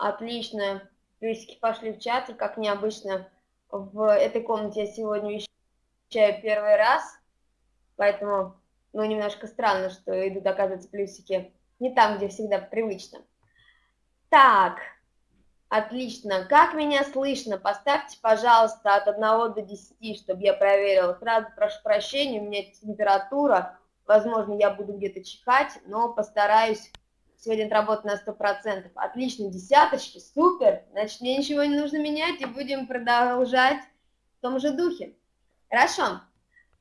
Отлично. Плюсики пошли в чат, и как необычно в этой комнате я сегодня вещаю первый раз, поэтому, ну, немножко странно, что идут, оказывается, плюсики не там, где всегда привычно. Так, отлично. Как меня слышно? Поставьте, пожалуйста, от 1 до 10, чтобы я проверила. Сразу прошу прощения, у меня температура, возможно, я буду где-то чихать, но постараюсь сегодня отработать на 100%. Отлично, десяточки, супер. Значит, мне ничего не нужно менять, и будем продолжать в том же духе. Хорошо.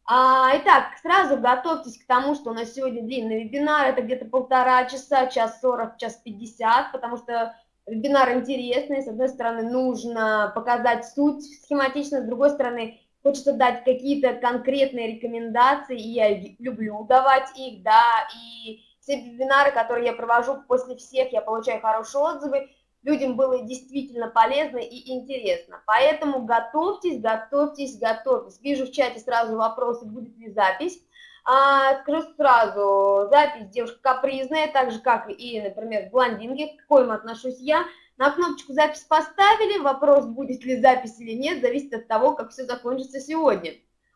А, итак, сразу готовьтесь к тому, что у нас сегодня длинный вебинар, это где-то полтора часа, час сорок, час пятьдесят, потому что вебинар интересный, с одной стороны, нужно показать суть схематично, с другой стороны, хочется дать какие-то конкретные рекомендации, и я люблю давать их, да, и все вебинары, которые я провожу, после всех я получаю хорошие отзывы, людям было действительно полезно и интересно. Поэтому готовьтесь, готовьтесь, готовьтесь. Вижу в чате сразу вопросы, будет ли запись. А, скажу сразу, запись девушка капризная, так же, как и, например, блондинки, к коим отношусь я. На кнопочку запись поставили, вопрос, будет ли запись или нет, зависит от того, как все закончится сегодня.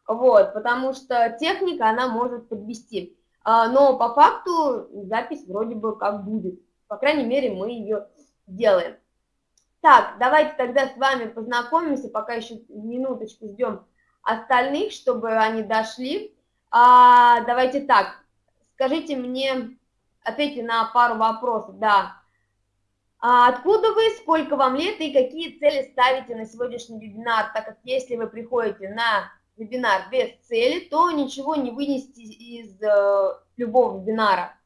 Вот, потому что техника, она может подвести. А, но по факту запись вроде бы как будет. По крайней мере, мы ее делаем. Так, давайте тогда с вами познакомимся, пока еще минуточку ждем остальных, чтобы они дошли. А, давайте так, скажите мне, ответьте на пару вопросов, да. А откуда вы, сколько вам лет и какие цели ставите на сегодняшний вебинар, так как если вы приходите на вебинар без цели, то ничего не вынести из э, любого вебинара.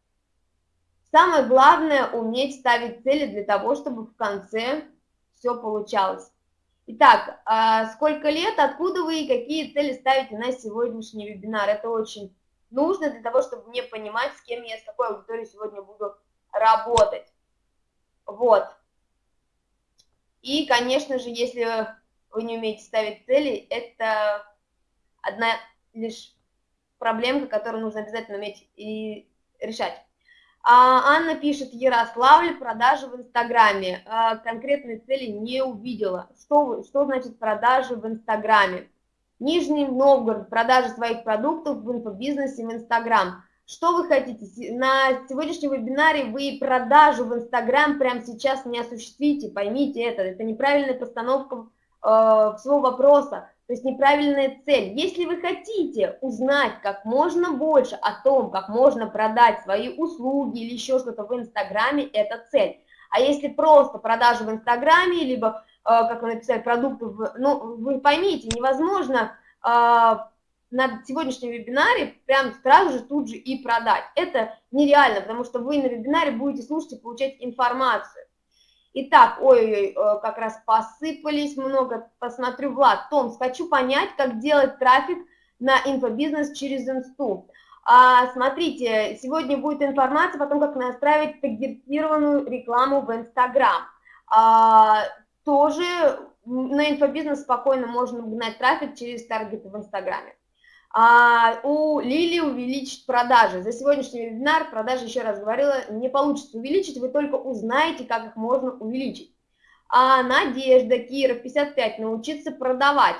Самое главное – уметь ставить цели для того, чтобы в конце все получалось. Итак, а сколько лет, откуда вы и какие цели ставите на сегодняшний вебинар? Это очень нужно для того, чтобы мне понимать, с кем я, с какой аудиторией сегодня буду работать. Вот. И, конечно же, если вы не умеете ставить цели, это одна лишь проблемка, которую нужно обязательно уметь и решать. А, Анна пишет, Ярославль, продажи в Инстаграме. А, конкретной цели не увидела. Что, что значит продажи в Инстаграме? Нижний Новгород, продажи своих продуктов в инфобизнесе в Инстаграм. Что вы хотите? На сегодняшнем вебинаре вы продажу в Инстаграм прямо сейчас не осуществите, поймите это. Это неправильная постановка э, всего вопроса. То есть неправильная цель. Если вы хотите узнать как можно больше о том, как можно продать свои услуги или еще что-то в Инстаграме, это цель. А если просто продажи в Инстаграме, либо, э, как вы написали, продукты, в, ну, вы поймите, невозможно э, на сегодняшнем вебинаре прям сразу же тут же и продать. Это нереально, потому что вы на вебинаре будете слушать и получать информацию. Итак, ой-ой-ой, э, как раз посыпались много. Посмотрю, Влад, Томс, хочу понять, как делать трафик на инфобизнес через инсту. А, смотрите, сегодня будет информация о том, как настраивать таргетированную рекламу в Инстаграм. А, тоже на инфобизнес спокойно можно гнать трафик через таргеты в Инстаграме а у Лили увеличить продажи. За сегодняшний вебинар продажи, еще раз говорила, не получится увеличить, вы только узнаете, как их можно увеличить. А Надежда, Кира, 55, научиться продавать.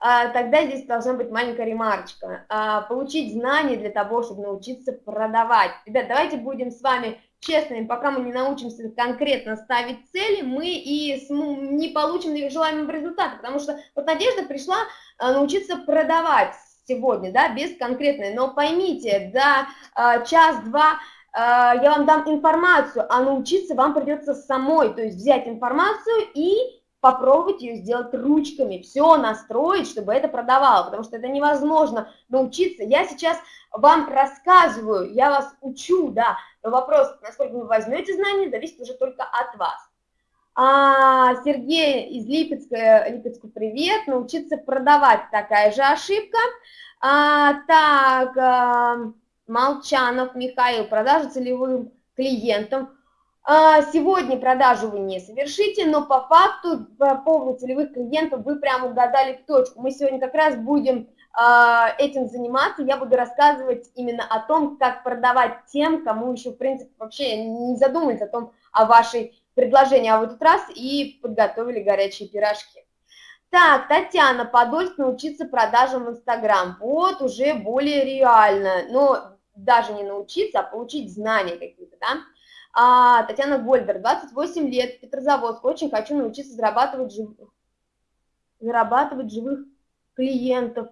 А, тогда здесь должна быть маленькая ремарочка. А, получить знания для того, чтобы научиться продавать. Ребят, давайте будем с вами честными, пока мы не научимся конкретно ставить цели, мы и не получим желаемого результата, потому что вот Надежда пришла а, научиться продавать сегодня, да, без конкретной, но поймите, за э, час-два э, я вам дам информацию, а научиться вам придется самой, то есть взять информацию и попробовать ее сделать ручками, все настроить, чтобы это продавало, потому что это невозможно научиться. Я сейчас вам рассказываю, я вас учу, да, но вопрос, насколько вы возьмете знания, зависит уже только от вас. А, Сергей из Липецка, Липецку привет, научиться продавать, такая же ошибка. А, так, а, Молчанов Михаил, продажа целевым клиентам. А, сегодня продажу вы не совершите, но по факту по поводу целевых клиентов вы прямо угадали в точку. Мы сегодня как раз будем а, этим заниматься, я буду рассказывать именно о том, как продавать тем, кому еще, в принципе, вообще не задумывается о том, о вашей предложение, а в этот раз и подготовили горячие пирожки. Так, Татьяна, Подольск научиться продажам в Инстаграм. Вот уже более реально. Но даже не научиться, а получить знания какие-то, да? А, Татьяна Гольдер, 28 лет, Петрозаводск. Очень хочу научиться зарабатывать, жив... зарабатывать живых клиентов.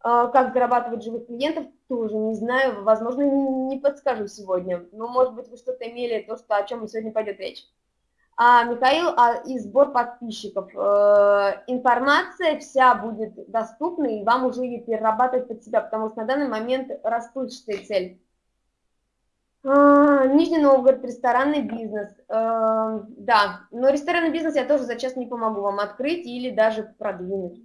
А, как зарабатывать живых клиентов, тоже не знаю. Возможно, не подскажу сегодня. Но, может быть, вы что-то имели, то, что, о чем сегодня пойдет речь. А, Михаил, а, и сбор подписчиков. Э, информация вся будет доступна, и вам уже ее перерабатывать под себя, потому что на данный момент расплывчатая цель. А, Нижний Новгород, ресторанный бизнес. Э, да, но ресторанный бизнес я тоже за час не помогу вам открыть или даже продвинуть.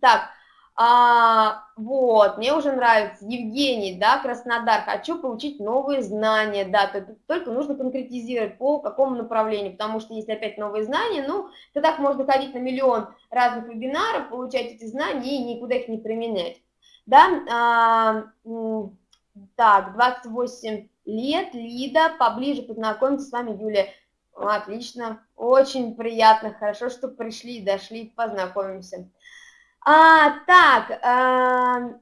Так, а, вот, мне уже нравится. Евгений, да, Краснодар, хочу получить новые знания, да, только, нужно конкретизировать по какому направлению, потому что если опять новые знания, ну, то так можно ходить на миллион разных вебинаров, получать эти знания и никуда их не применять. Да, а, так, 28 лет, Лида, поближе познакомиться с вами, Юлия. Отлично, очень приятно, хорошо, что пришли, дошли, познакомимся. А, так, э,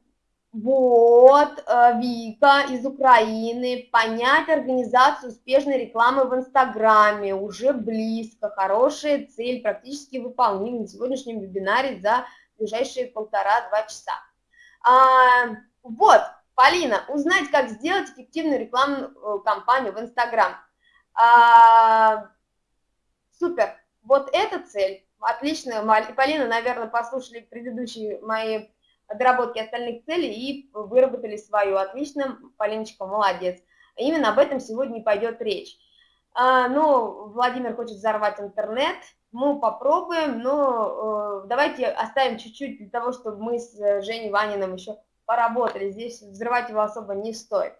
вот, э, Вика из Украины, понять организацию успешной рекламы в Инстаграме, уже близко, хорошая цель, практически выполнима на сегодняшнем вебинаре за ближайшие полтора-два часа. А, вот, Полина, узнать, как сделать эффективную рекламную э, кампанию в Инстаграм. А, супер, вот эта цель Отлично, Полина, наверное, послушали предыдущие мои доработки остальных целей и выработали свою. Отлично, Полиночка, молодец. Именно об этом сегодня и пойдет речь. А, ну, Владимир хочет взорвать интернет, мы попробуем, но э, давайте оставим чуть-чуть для того, чтобы мы с Женей Ваниным еще поработали. Здесь взрывать его особо не стоит.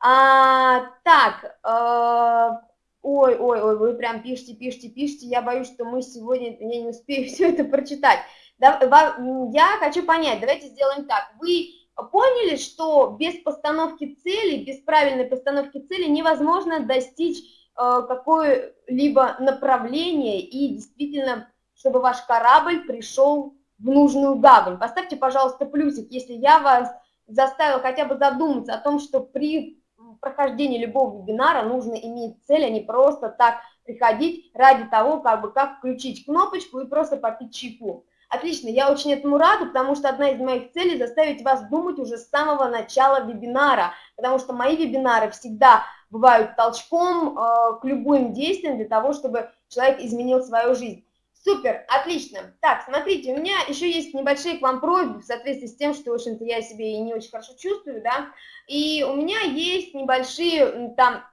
А, так, э, Ой, ой, ой, вы прям пишите, пишите, пишите. Я боюсь, что мы сегодня, я не успею все это прочитать. Я хочу понять, давайте сделаем так. Вы поняли, что без постановки цели, без правильной постановки цели невозможно достичь э, какое-либо направление и действительно, чтобы ваш корабль пришел в нужную гавань. Поставьте, пожалуйста, плюсик, если я вас заставила хотя бы задуматься о том, что при прохождении любого вебинара нужно иметь цель, а не просто так приходить ради того, как бы как включить кнопочку и просто попить чайку. Отлично, я очень этому рада, потому что одна из моих целей заставить вас думать уже с самого начала вебинара, потому что мои вебинары всегда бывают толчком э, к любым действиям для того, чтобы человек изменил свою жизнь. Супер, отлично. Так, смотрите, у меня еще есть небольшие к вам просьбы в соответствии с тем, что, в общем-то, я себя и не очень хорошо чувствую, да, и у меня есть небольшие там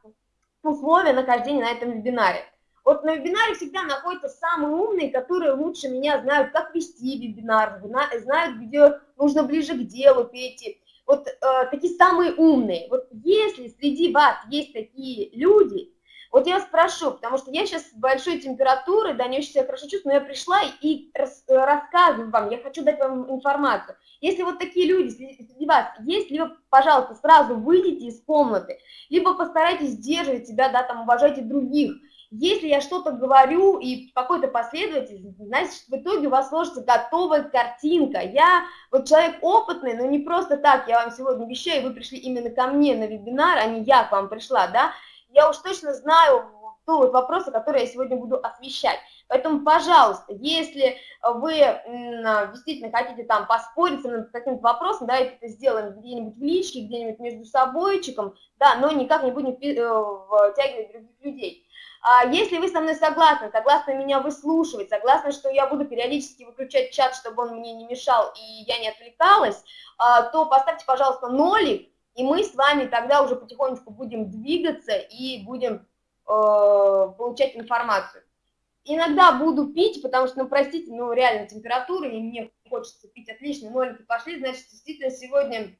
условия нахождения на этом вебинаре. Вот на вебинаре всегда находятся самые умные, которые лучше меня знают, как вести вебинар, знают, где нужно ближе к делу перейти. Вот э, такие самые умные. Вот если среди вас есть такие люди, вот я спрошу, потому что я сейчас с большой температурой, да, не очень себя хорошо чувствую, но я пришла и рас, рассказываю вам, я хочу дать вам информацию. Если вот такие люди среди вас есть, либо, пожалуйста, сразу выйдите из комнаты, либо постарайтесь сдерживать себя, да, там, уважайте других. Если я что-то говорю и какой-то последовательности, значит, в итоге у вас сложится готовая картинка. Я вот человек опытный, но не просто так, я вам сегодня вещаю, вы пришли именно ко мне на вебинар, а не я к вам пришла, да, я уж точно знаю ту вот вопросы, которые я сегодня буду освещать. Поэтому, пожалуйста, если вы действительно хотите там поспорить над каким-то вопросом, давайте это сделаем где-нибудь в личке, где-нибудь между собойчиком, да, но никак не будем э, втягивать других людей. А если вы со мной согласны, согласны меня выслушивать, согласны, что я буду периодически выключать чат, чтобы он мне не мешал и я не отвлекалась, а, то поставьте, пожалуйста, нолик, и мы с вами тогда уже потихонечку будем двигаться и будем э, получать информацию. Иногда буду пить, потому что, ну, простите, ну, реально температура, и мне хочется пить отлично, нолики пошли, значит, действительно, сегодня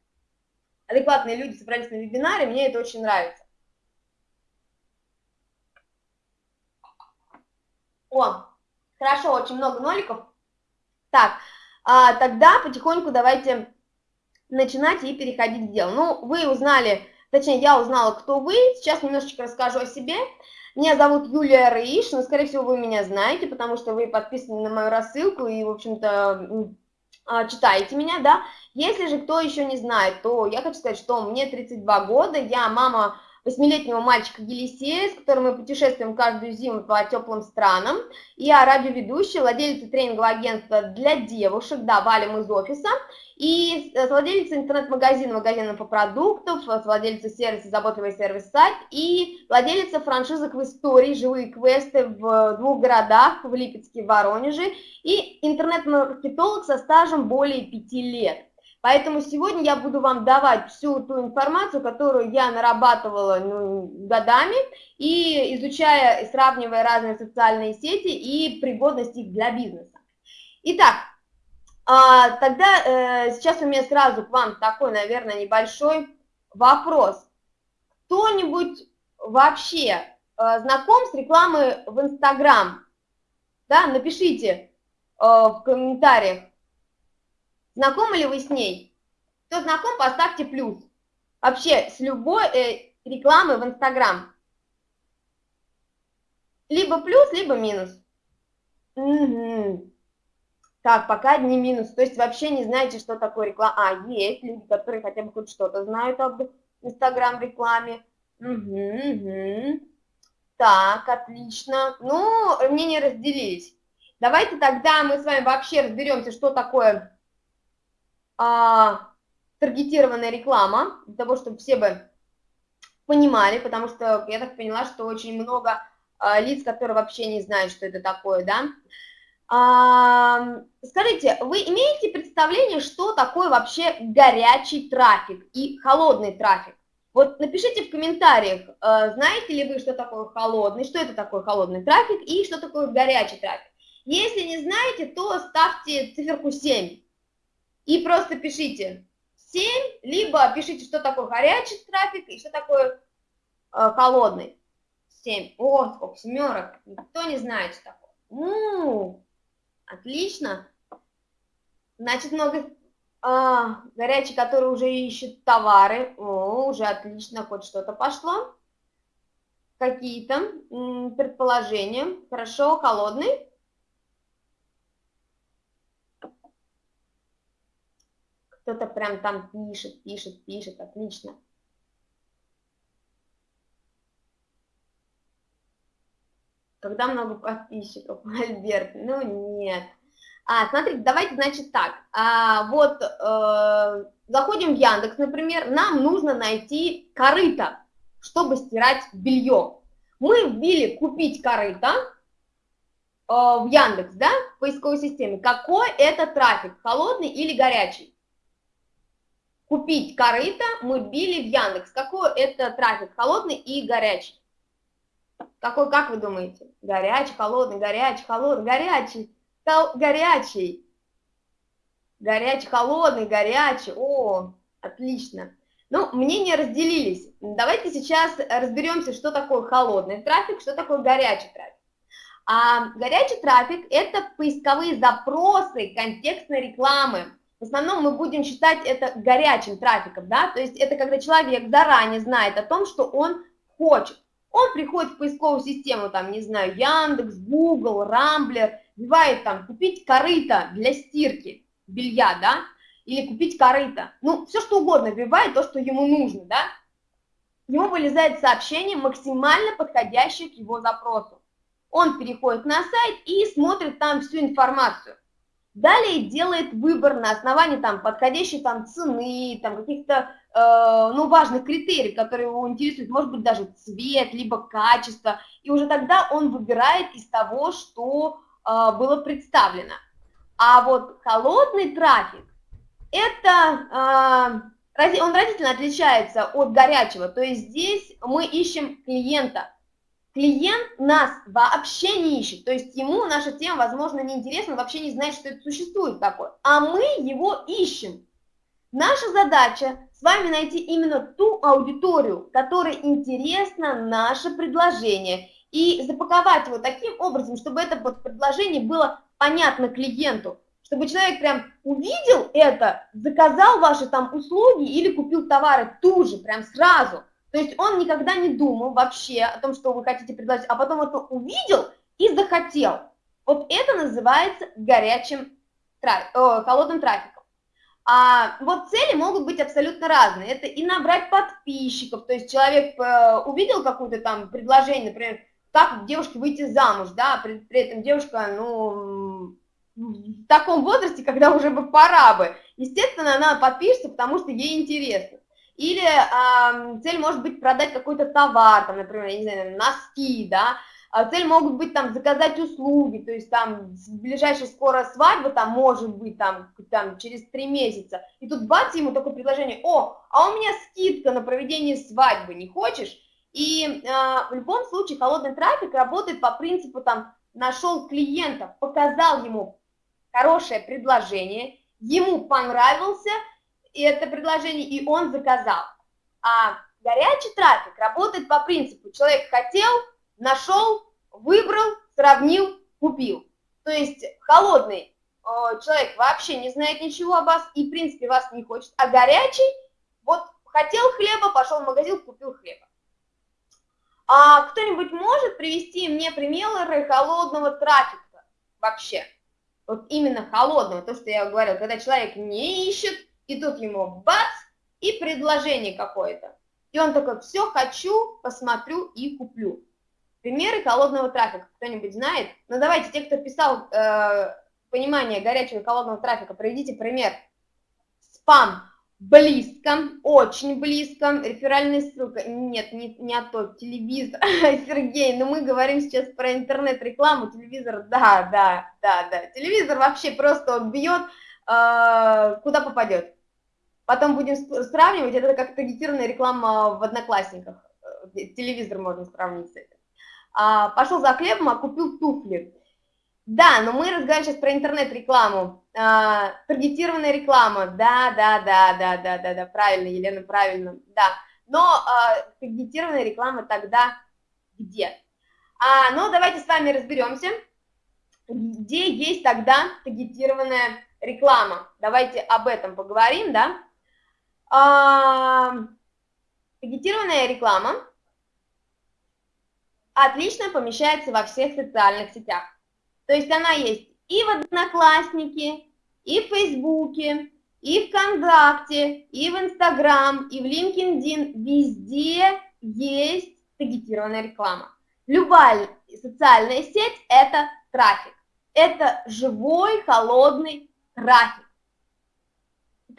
адекватные люди собрались на вебинаре, мне это очень нравится. О, хорошо, очень много ноликов. Так, а, тогда потихоньку давайте начинать и переходить к делу. Ну, вы узнали точнее, я узнала, кто вы. Сейчас немножечко расскажу о себе. Меня зовут Юлия Рыиш, но, скорее всего, вы меня знаете, потому что вы подписаны на мою рассылку и, в общем-то, а, читаете меня, да. Если же кто еще не знает, то я хочу сказать, что мне 32 года, я мама восьмилетнего мальчика Елисея, с которым мы путешествуем каждую зиму по теплым странам. Я радиоведущая, владелица тренингового агентства для девушек, да, валим из офиса. И э, владелица интернет-магазина, магазина по продуктам, владелица сервиса «Заботливый сервис-сайт» и владелица франшизок в истории «Живые квесты» в двух городах, в Липецке и Воронеже, и интернет-маркетолог со стажем более пяти лет. Поэтому сегодня я буду вам давать всю ту информацию, которую я нарабатывала ну, годами, и изучая, сравнивая разные социальные сети и пригодность их для бизнеса. Итак, а, тогда э, сейчас у меня сразу к вам такой, наверное, небольшой вопрос. Кто-нибудь вообще э, знаком с рекламой в Инстаграм? Да, напишите э, в комментариях, знакомы ли вы с ней. Кто знаком, поставьте плюс. Вообще, с любой э, рекламой в Инстаграм. Либо плюс, либо минус. Угу. Так, пока одни минус. То есть вообще не знаете, что такое реклама. А, есть люди, которые хотя бы хоть что-то знают об Инстаграм-рекламе. Угу, угу. Так, отлично. Ну, мнения разделились. Давайте тогда мы с вами вообще разберемся, что такое а, таргетированная реклама, для того, чтобы все бы понимали, потому что я так поняла, что очень много а, лиц, которые вообще не знают, что это такое, да. А, скажите, вы имеете представление, что такое вообще горячий трафик и холодный трафик? Вот напишите в комментариях, знаете ли вы, что такое холодный, что это такое холодный трафик и что такое горячий трафик. Если не знаете, то ставьте циферку 7 и просто пишите 7, либо пишите, что такое горячий трафик и что такое э, холодный. 7. О, сколько семерок. Никто не знает, что такое. Ну, Отлично. Значит, много а, горячий, который уже ищет товары. О, уже отлично, хоть что-то пошло. Какие-то предположения. Хорошо, холодный. Кто-то прям там пишет, пишет, пишет. Отлично. Когда много подписчиков, Альберт? Ну, нет. А, смотрите, давайте, значит, так. А, вот э, заходим в Яндекс, например, нам нужно найти корыто, чтобы стирать белье. Мы вбили «купить корыто» э, в Яндекс, да, в поисковой системе. Какой это трафик, холодный или горячий? Купить корыто мы вбили в Яндекс. Какой это трафик, холодный и горячий? Какой, как вы думаете? Горячий, холодный, горячий, холодный, горячий, хол горячий. Горячий, холодный, горячий. О, отлично. Ну, мнения разделились. Давайте сейчас разберемся, что такое холодный трафик, что такое горячий трафик. А горячий трафик – это поисковые запросы контекстной рекламы. В основном мы будем считать это горячим трафиком, да, то есть это когда человек заранее знает о том, что он хочет. Он приходит в поисковую систему, там, не знаю, Яндекс, Google, Рамблер, вбивает там купить корыто для стирки белья, да, или купить корыто. Ну, все что угодно вбивает, то, что ему нужно, да. Ему вылезает сообщение, максимально подходящее к его запросу. Он переходит на сайт и смотрит там всю информацию. Далее делает выбор на основании там подходящей там цены, там каких-то Э, ну, важных критерий, которые его интересуют, может быть, даже цвет, либо качество, и уже тогда он выбирает из того, что э, было представлено. А вот холодный трафик, это, э, он разительно отличается от горячего, то есть здесь мы ищем клиента. Клиент нас вообще не ищет, то есть ему наша тема, возможно, неинтересна, он вообще не знает, что это существует такое, а мы его ищем. Наша задача с вами найти именно ту аудиторию, которой интересно наше предложение, и запаковать его таким образом, чтобы это предложение было понятно клиенту, чтобы человек прям увидел это, заказал ваши там услуги или купил товары ту же, прям сразу. То есть он никогда не думал вообще о том, что вы хотите предложить, а потом это увидел и захотел. Вот это называется горячим, о, холодным трафиком. А вот цели могут быть абсолютно разные. Это и набрать подписчиков, то есть человек э, увидел какое-то там предложение, например, как девушке выйти замуж, да, при, при этом девушка, ну, в таком возрасте, когда уже бы пора бы. Естественно, она подпишется, потому что ей интересно. Или э, цель может быть продать какой-то товар, там, например, я не знаю, носки, да, а цель могут быть там заказать услуги, то есть там ближайшая скоро свадьба, там может быть там, там через три месяца, и тут бац, ему такое предложение, о, а у меня скидка на проведение свадьбы, не хочешь? И э, в любом случае холодный трафик работает по принципу там нашел клиента, показал ему хорошее предложение, ему понравился это предложение, и он заказал. А горячий трафик работает по принципу человек хотел, нашел, выбрал, сравнил, купил. То есть холодный э, человек вообще не знает ничего о вас и, в принципе, вас не хочет, а горячий, вот хотел хлеба, пошел в магазин, купил хлеба. А кто-нибудь может привести мне примеры холодного трафика вообще? Вот именно холодного, то, что я говорил, когда человек не ищет, и тут ему бац, и предложение какое-то. И он такой, все, хочу, посмотрю и куплю. Примеры холодного трафика кто-нибудь знает? Ну давайте, те, кто писал э, понимание горячего и холодного трафика, приведите пример. Спам близко, очень близко, реферальная ссылка, нет, не, не о том, телевизор, Сергей, но мы говорим сейчас про интернет-рекламу, телевизор, да, да, да, да, телевизор вообще просто бьет, э, куда попадет. Потом будем сравнивать, это как таргетированная реклама в Одноклассниках, э, телевизор можно сравнить с этим а, пошел за хлебом, а купил туфли. Да, но мы разговариваем сейчас про интернет-рекламу, а, таргетированная реклама, да, да, да, да, да, да, да, правильно, Елена, правильно, да. Но а, таргетированная реклама тогда где? А, ну, давайте с вами разберемся, где есть тогда таргетированная реклама. Давайте об этом поговорим, да. А, таргетированная реклама отлично помещается во всех социальных сетях. То есть она есть и в Одноклассники, и в Фейсбуке, и в ВКонтакте, и в Инстаграм, и в LinkedIn. Везде есть таргетированная реклама. Любая социальная сеть – это трафик. Это живой, холодный трафик,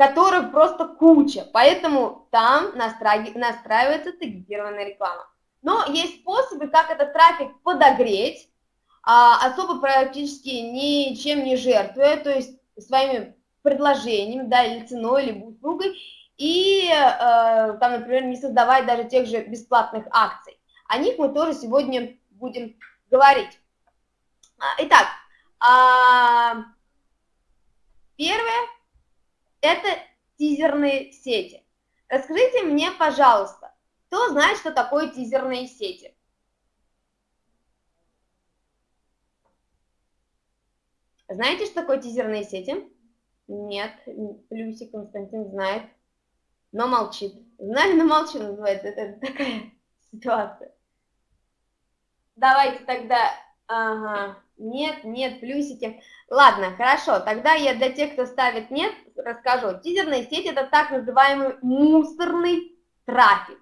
которых просто куча. Поэтому там настраивается таргетированная реклама. Но есть способы, как этот трафик подогреть, а, особо практически ничем не жертвуя, то есть своими предложениями, да, или ценой, или услугой, и э, там, например, не создавать даже тех же бесплатных акций. О них мы тоже сегодня будем говорить. А, итак, а, первое – это тизерные сети. Расскажите мне, пожалуйста, кто знает, что такое тизерные сети? Знаете, что такое тизерные сети? Нет, Плюсик Константин знает, но молчит. Знаю, но молчу называется, это такая ситуация. Давайте тогда, ага, нет, нет, плюсики. Ладно, хорошо, тогда я для тех, кто ставит нет, расскажу. Тизерные сети – это так называемый мусорный трафик.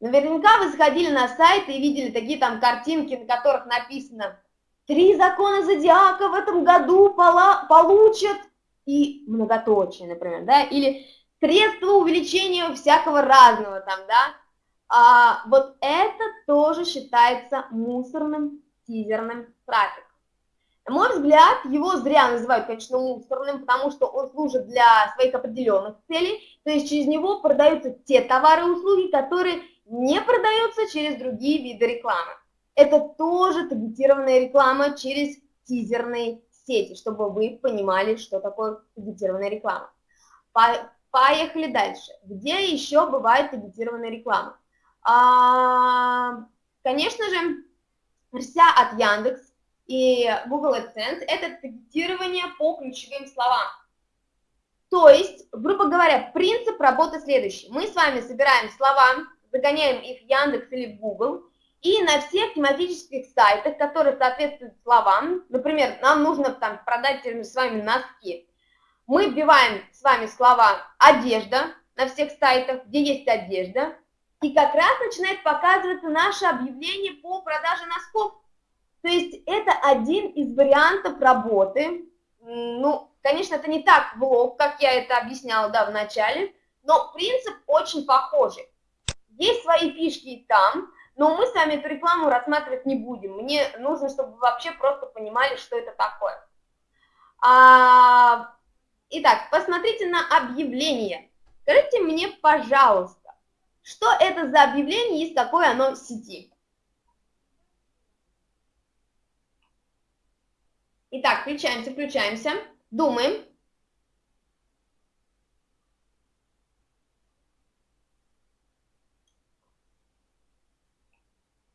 Наверняка вы сходили на сайт и видели такие там картинки, на которых написано «Три закона зодиака в этом году получат» и многоточие, например, да, или «Средства увеличения всякого разного» там, да. А, вот это тоже считается мусорным тизерным трафиком. На мой взгляд, его зря называют, конечно, мусорным, потому что он служит для своих определенных целей, то есть через него продаются те товары и услуги, которые не продается через другие виды рекламы. Это тоже таргетированная реклама через тизерные сети, чтобы вы понимали, что такое таргетированная реклама. Поехали дальше. Где еще бывает таргетированная реклама? А, конечно же, вся от Яндекс и Google AdSense – это таргетирование по ключевым словам. То есть, грубо говоря, принцип работы следующий. Мы с вами собираем слова, загоняем их в Яндекс или в Google, и на всех тематических сайтах, которые соответствуют словам, например, нам нужно там продать с вами носки, мы вбиваем с вами слова «одежда» на всех сайтах, где есть одежда, и как раз начинает показываться наше объявление по продаже носков. То есть это один из вариантов работы. Ну, конечно, это не так влог, как я это объясняла да, в начале, но принцип очень похожий. Есть свои фишки и там, но мы с вами эту рекламу рассматривать не будем. Мне нужно, чтобы вы вообще просто понимали, что это такое. А, итак, посмотрите на объявление. Скажите мне, пожалуйста, что это за объявление и с какой оно сети? Итак, включаемся, включаемся, думаем.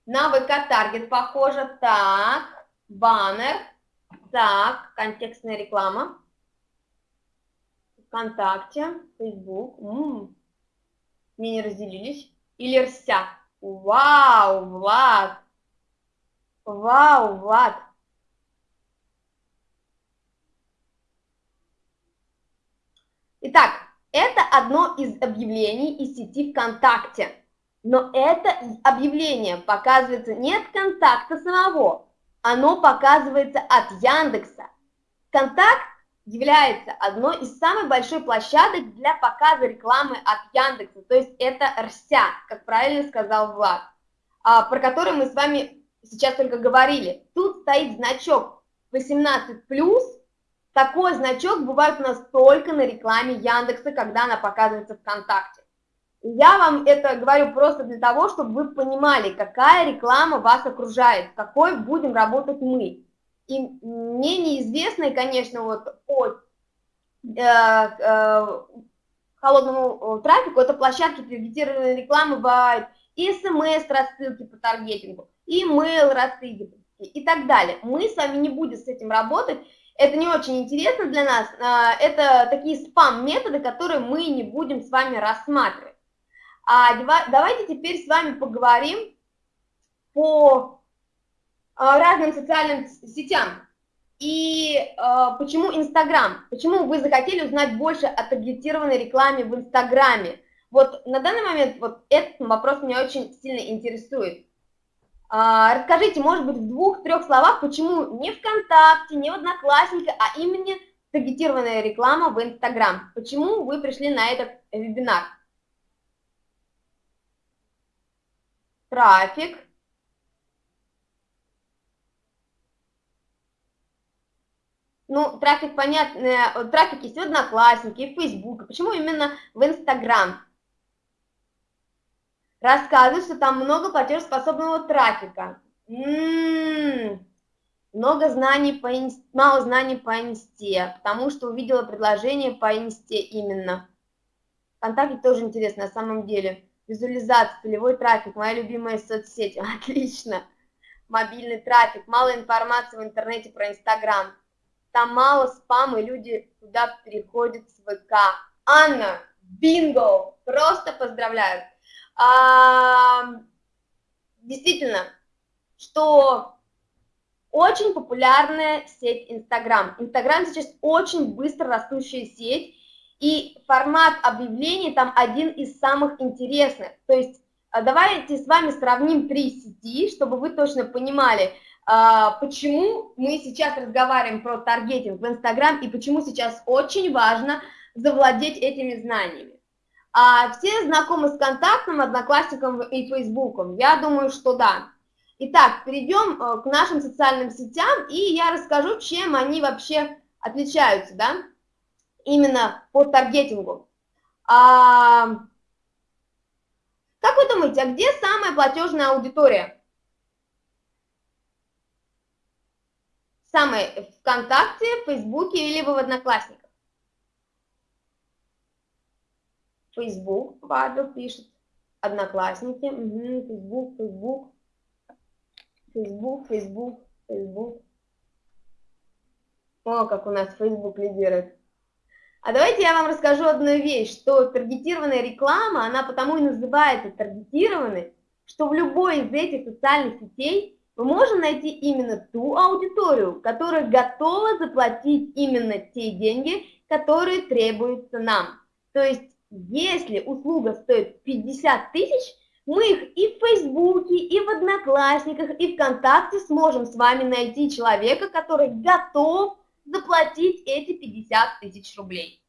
На ВК Таргет похоже. Так, баннер. Так, контекстная реклама. ВКонтакте, Фейсбук. М-м. Мне не разделились. Или РСЯ. Вау, Влад. Вау, Влад. Итак, это одно из объявлений из сети ВКонтакте. Но это объявление показывается не от контакта самого, оно показывается от Яндекса. Контакт является одной из самых больших площадок для показа рекламы от Яндекса, то есть это РСЯ, как правильно сказал Влад, а, про который мы с вами сейчас только говорили. Тут стоит значок 18+, такой значок бывает у нас только на рекламе Яндекса, когда она показывается ВКонтакте. Я вам это говорю просто для того, чтобы вы понимали, какая реклама вас окружает, какой будем работать мы. И мне неизвестно, конечно, вот по э, э, холодному э, трафику, это площадки таргетированной рекламы бывают, и смс-рассылки по таргетингу, и mail рассылки и так далее. Мы с вами не будем с этим работать, это не очень интересно для нас, э, это такие спам-методы, которые мы не будем с вами рассматривать. А давайте теперь с вами поговорим по а, разным социальным сетям. И э, почему Инстаграм? Почему вы захотели узнать больше о таргетированной рекламе в Инстаграме? Вот на данный момент вот этот вопрос меня очень сильно интересует. А, расскажите, может быть, в двух-трех словах, почему не ВКонтакте, не в Одноклассниках, а именно таргетированная реклама в Инстаграм? Почему вы пришли на этот вебинар? трафик, ну, трафик, понятно, э, трафик есть в Одноклассники, в Facebook. Почему именно в Инстаграм? Рассказывают, что там много платежеспособного трафика. М -м -м. Много знаний по инсте, мало знаний по инсте, потому что увидела предложение по инсте именно. Вконтакте тоже интересно на самом деле. Визуализация, целевой трафик, моя любимая соцсеть. Отлично. Мобильный трафик, мало информации в интернете про Инстаграм. Там мало спама, и люди туда переходят с ВК. Анна, бинго! Просто поздравляю. А, действительно, что очень популярная сеть Инстаграм. Инстаграм сейчас очень быстро растущая сеть, и формат объявлений там один из самых интересных. То есть а, давайте с вами сравним три сети, чтобы вы точно понимали, а, почему мы сейчас разговариваем про таргетинг в Инстаграм и почему сейчас очень важно завладеть этими знаниями. А все знакомы с контактом, одноклассником и фейсбуком? Я думаю, что да. Итак, перейдем э, к нашим социальным сетям, и я расскажу, чем они вообще отличаются, да именно по таргетингу. А, как вы думаете, а где самая платежная аудитория? Самая ВКонтакте, в Фейсбуке или в Одноклассниках? Фейсбук, Павел пишет. Одноклассники, угу, Фейсбук, Фейсбук, Фейсбук, Фейсбук, Фейсбук. О, как у нас Facebook лидирует. А давайте я вам расскажу одну вещь, что таргетированная реклама, она потому и называется таргетированной, что в любой из этих социальных сетей мы можем найти именно ту аудиторию, которая готова заплатить именно те деньги, которые требуются нам. То есть, если услуга стоит 50 тысяч, мы их и в Фейсбуке, и в Одноклассниках, и ВКонтакте сможем с вами найти человека, который готов заплатить эти 50 тысяч рублей.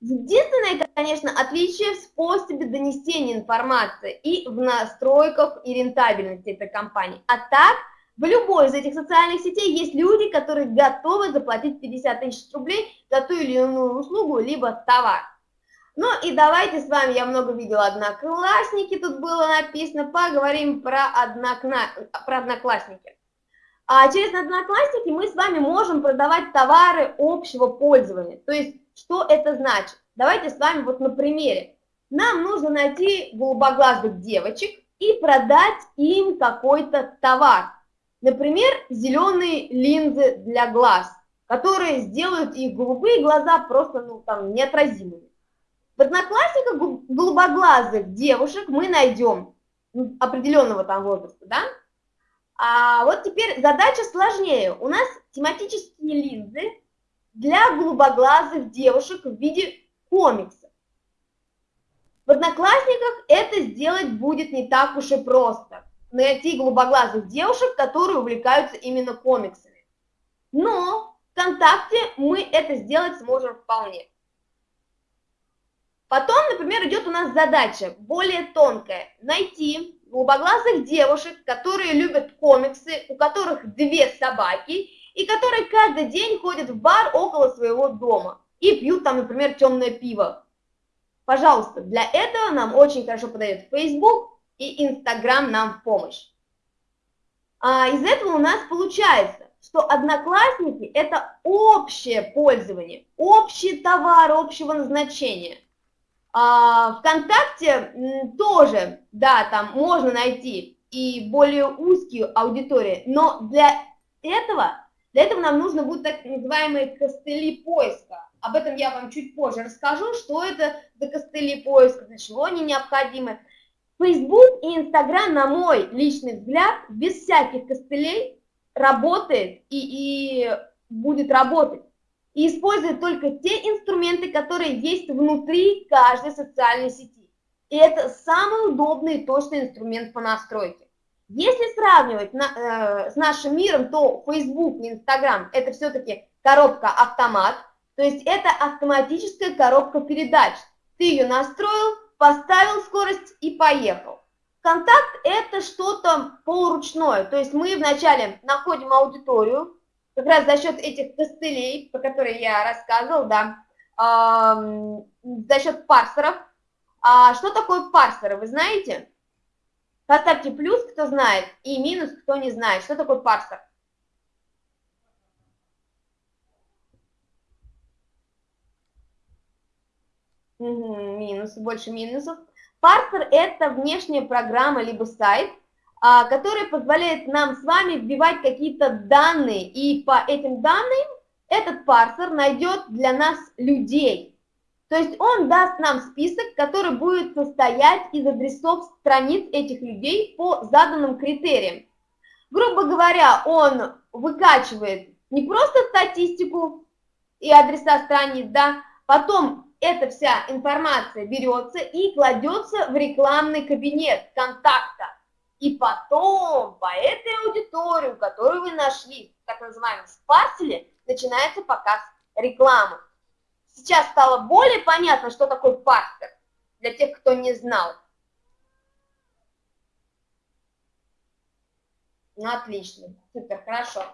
Единственное, конечно, отличие в способе донесения информации и в настройках и рентабельности этой компании. А так, в любой из этих социальных сетей есть люди, которые готовы заплатить 50 тысяч рублей за ту или иную услугу, либо товар. Ну и давайте с вами, я много видела одноклассники, тут было написано, поговорим про, однокна... про одноклассники. А через одноклассники мы с вами можем продавать товары общего пользования. То есть, что это значит? Давайте с вами вот на примере. Нам нужно найти голубоглазых девочек и продать им какой-то товар. Например, зеленые линзы для глаз, которые сделают их голубые глаза просто ну, там, неотразимыми. В одноклассниках голубоглазых девушек мы найдем определенного там возраста, да? А вот теперь задача сложнее. У нас тематические линзы для голубоглазых девушек в виде комикса. В Одноклассниках это сделать будет не так уж и просто. Найти голубоглазых девушек, которые увлекаются именно комиксами. Но ВКонтакте мы это сделать сможем вполне. Потом, например, идет у нас задача более тонкая. Найти голубоглазых девушек, которые любят комиксы, у которых две собаки, и которые каждый день ходят в бар около своего дома и пьют там, например, темное пиво. Пожалуйста, для этого нам очень хорошо подает Facebook и Instagram нам в помощь. А из этого у нас получается, что одноклассники – это общее пользование, общий товар общего назначения – ВКонтакте тоже, да, там можно найти и более узкие аудитории, но для этого, для этого нам нужно будет так называемые костыли поиска. Об этом я вам чуть позже расскажу, что это за костыли поиска, для чего они необходимы. Facebook и Instagram, на мой личный взгляд, без всяких костылей работает и, и будет работать и использует только те инструменты, которые есть внутри каждой социальной сети. И это самый удобный и точный инструмент по настройке. Если сравнивать на, э, с нашим миром, то Facebook и Instagram это все-таки коробка-автомат, то есть это автоматическая коробка передач. Ты ее настроил, поставил скорость и поехал. Контакт это что-то полуручное, то есть мы вначале находим аудиторию, как раз за счет этих костылей, по которым я рассказывал, да, э, за счет парсеров. А что такое парсеры, вы знаете? Поставьте плюс, кто знает, и минус, кто не знает. Что такое парсер? Угу, минус, больше минусов. Парсер – это внешняя программа либо сайт, который позволяет нам с вами вбивать какие-то данные, и по этим данным этот парсер найдет для нас людей. То есть он даст нам список, который будет состоять из адресов страниц этих людей по заданным критериям. Грубо говоря, он выкачивает не просто статистику и адреса страниц, да, потом эта вся информация берется и кладется в рекламный кабинет контакта. И потом по этой аудитории, которую вы нашли, так называемом спарселе, начинается показ рекламы. Сейчас стало более понятно, что такое парсер, для тех, кто не знал. Ну, отлично, супер, хорошо.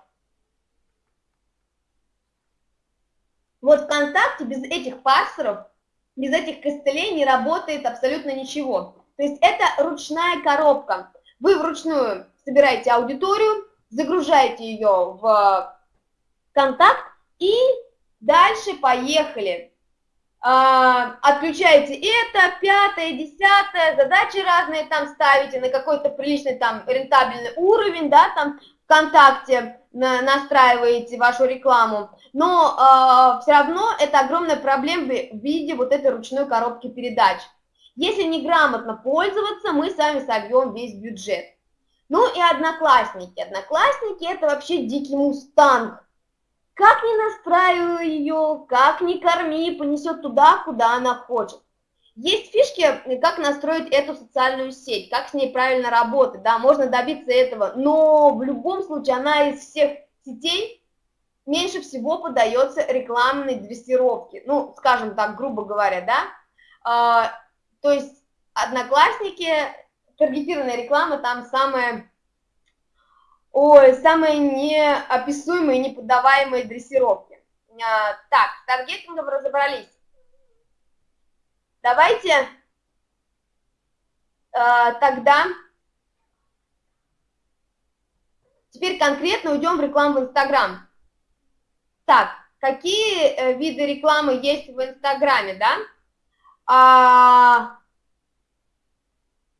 Вот ВКонтакте без этих парсеров, без этих костылей не работает абсолютно ничего. То есть это ручная коробка. Вы вручную собираете аудиторию, загружаете ее в контакт и дальше поехали. а, отключаете это, пятое, десятое, задачи разные там ставите на какой-то приличный там рентабельный уровень, да, там ВКонтакте на, настраиваете вашу рекламу, но э, а, все равно это огромная проблема в виде вот этой ручной коробки передач. Если неграмотно пользоваться, мы сами собьем весь бюджет. Ну и одноклассники. Одноклассники это вообще дикий мустанг. Как не настраиваю ее, как не корми, понесет туда, куда она хочет. Есть фишки, как настроить эту социальную сеть, как с ней правильно работать, да, можно добиться этого, но в любом случае она из всех сетей меньше всего подается рекламной дрессировке, ну, скажем так, грубо говоря, да, а, то есть одноклассники, таргетированная реклама там самая Ой, самые неописуемые, неподаваемые дрессировки. А, так, с таргетингом разобрались. Давайте а, тогда теперь конкретно уйдем в рекламу в Инстаграм. Так, какие э, виды рекламы есть в Инстаграме, да? А,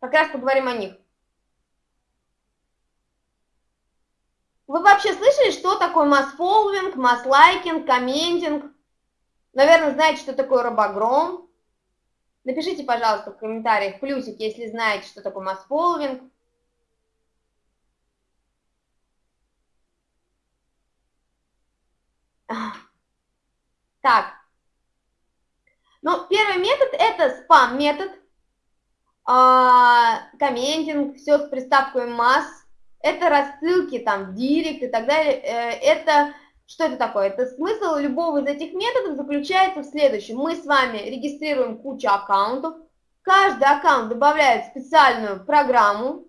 как раз поговорим о них. Вы вообще слышали, что такое масс-фолловинг, масс-лайкинг, комментинг? Наверное, знаете, что такое робогром. Напишите, пожалуйста, в комментариях плюсик, если знаете, что такое масс-фолловинг. Так. Ну, первый метод – это спам-метод, а, комментинг, все с приставкой масс, это рассылки там в директ и так далее, э, это, что это такое? Это смысл любого из этих методов заключается в следующем. Мы с вами регистрируем кучу аккаунтов, каждый аккаунт добавляет специальную программу,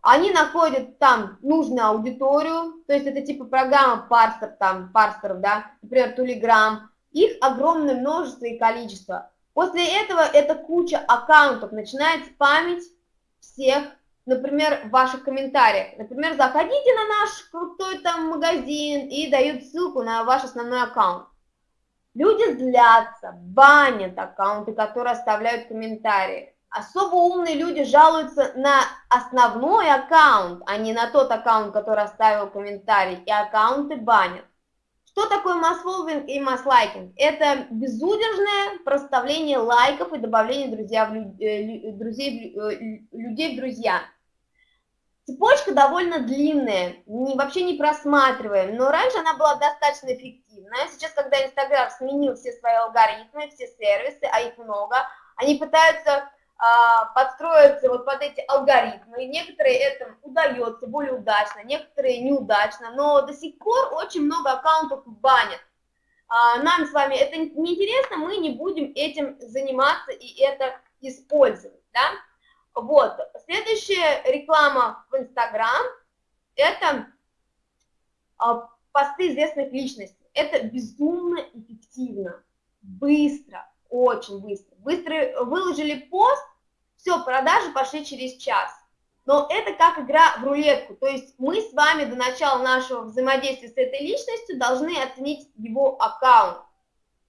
они находят там нужную аудиторию, то есть это типа программа парсер, там, парсеров, да, например, Telegram, их огромное множество и количество. После этого эта куча аккаунтов начинает спамить всех например, ваших комментариях. Например, заходите на наш крутой там магазин и дают ссылку на ваш основной аккаунт. Люди злятся, банят аккаунты, которые оставляют комментарии. Особо умные люди жалуются на основной аккаунт, а не на тот аккаунт, который оставил комментарий, и аккаунты банят. Что такое масс-фолловинг и масс-лайкинг? Это безудержное проставление лайков и добавление друзья в, э, друзей, э, людей в друзья. Цепочка довольно длинная, не, вообще не просматриваем, но раньше она была достаточно эффективная. Сейчас, когда Инстаграм сменил все свои алгоритмы, все сервисы, а их много, они пытаются подстроиться вот под эти алгоритмы. И некоторые это удается более удачно, некоторые неудачно, но до сих пор очень много аккаунтов банят. А, нам с вами это неинтересно, мы не будем этим заниматься и это использовать, да. Вот, следующая реклама в Инстаграм – это а, посты известных личностей. Это безумно эффективно, быстро, очень быстро. Быстро выложили пост, все, продажи пошли через час. Но это как игра в рулетку, то есть мы с вами до начала нашего взаимодействия с этой личностью должны оценить его аккаунт.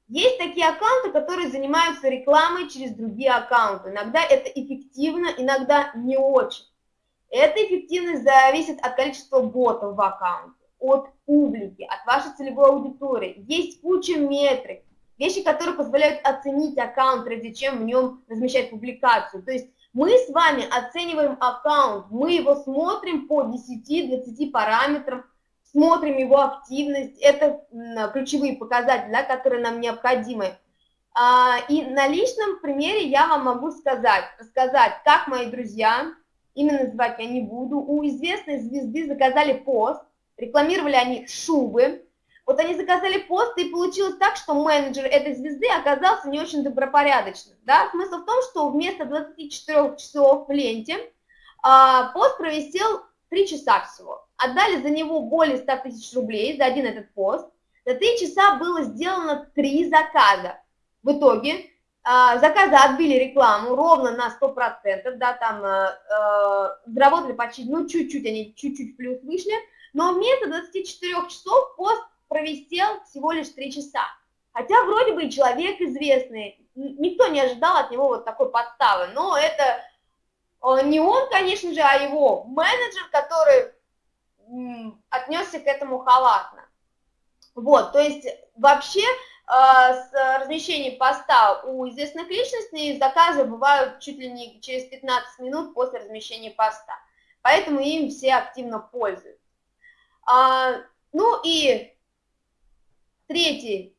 Есть такие аккаунты, которые занимаются рекламой через другие аккаунты. Иногда это эффективно, иногда не очень. Эта эффективность зависит от количества ботов в аккаунте, от публики, от вашей целевой аудитории. Есть куча метрик, вещи, которые позволяют оценить аккаунт, прежде чем в нем размещать публикацию. То есть мы с вами оцениваем аккаунт, мы его смотрим по 10-20 параметрам, смотрим его активность, это ключевые показатели, да, которые нам необходимы. А, и на личном примере я вам могу сказать, рассказать, как мои друзья, именно называть я не буду, у известной звезды заказали пост, рекламировали они шубы, вот они заказали пост, и получилось так, что менеджер этой звезды оказался не очень добропорядочным. Да? Смысл в том, что вместо 24 часов в ленте а, пост провисел 3 часа всего. Отдали за него более 100 тысяч рублей за один этот пост. За 3 часа было сделано 3 заказа. В итоге а, заказы отбили рекламу ровно на 100%, да, там э, заработали почти, ну, чуть-чуть, они чуть-чуть плюс вышли, но вместо 24 часов пост провисел всего лишь 3 часа. Хотя вроде бы и человек известный, никто не ожидал от него вот такой подставы, но это не он, конечно же, а его менеджер, который отнесся к этому халатно. Вот, то есть вообще э, с размещением поста у известных личностей заказы бывают чуть ли не через 15 минут после размещения поста, поэтому им все активно пользуются. А, ну и третий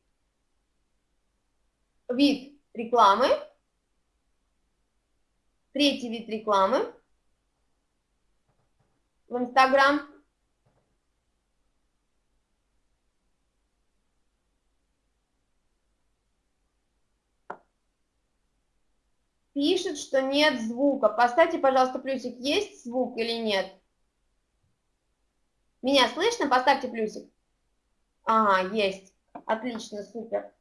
вид рекламы, третий вид рекламы в Инстаграм – пишет, что нет звука. Поставьте, пожалуйста, плюсик, есть звук или нет. Меня слышно? Поставьте плюсик. Ага, есть. Отлично, супер.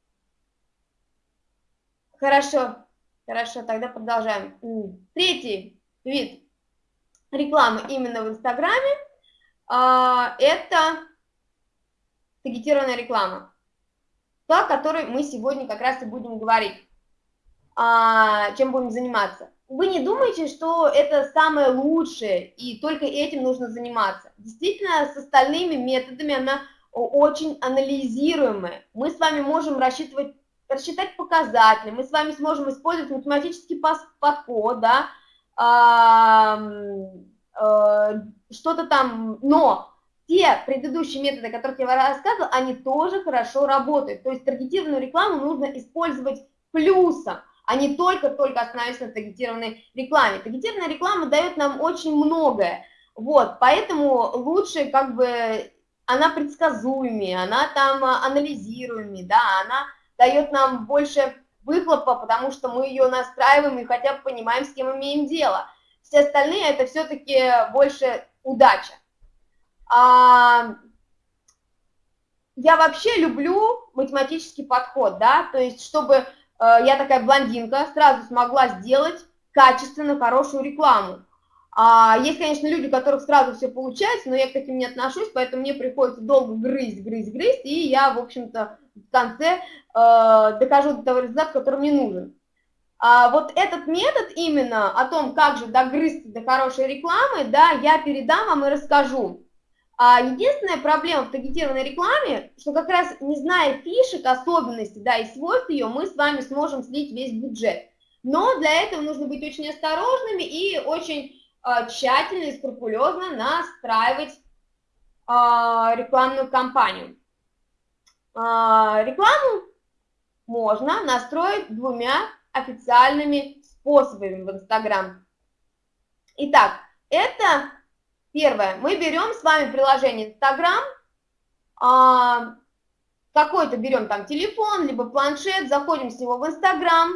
Хорошо, хорошо, тогда продолжаем. Третий вид рекламы именно в Инстаграме а, это таргетированная реклама, та, о которой мы сегодня как раз и будем говорить а, чем будем заниматься. Вы не думаете, что это самое лучшее, и только этим нужно заниматься. Действительно, с остальными методами она очень анализируемая. Мы с вами можем рассчитывать, рассчитать показатели, мы с вами сможем использовать математический подход, да, а, а, что-то там, но те предыдущие методы, о которых я вам рассказывала, они тоже хорошо работают. То есть таргетированную рекламу нужно использовать плюсом а не только-только остановиться на таргетированной рекламе. Таргетированная реклама дает нам очень многое, вот, поэтому лучше как бы она предсказуемее, она там а, анализируемее, да, она дает нам больше выхлопа, потому что мы ее настраиваем и хотя бы понимаем, с кем имеем дело. Все остальные это все-таки больше удача. А, я вообще люблю математический подход, да, то есть чтобы Э, я такая блондинка, сразу смогла сделать качественно хорошую рекламу. А есть, конечно, люди, у которых сразу все получается, но я к таким не отношусь, поэтому мне приходится долго грызть, грызть, грызть, и я, в общем-то, в конце э, докажу до того результата, который мне нужен. А вот этот метод именно о том, как же догрызть до хорошей рекламы, да, я передам вам и расскажу. А единственная проблема в таргетированной рекламе, что как раз не зная фишек, особенностей, да, и свойств ее, мы с вами сможем слить весь бюджет. Но для этого нужно быть очень осторожными и очень тщательно и скрупулезно настраивать э, рекламную кампанию. Э, рекламу можно настроить двумя официальными способами в Инстаграм. Итак, это Первое, мы берем с вами приложение Instagram, а, какой-то берем там телефон, либо планшет, заходим с него в Instagram,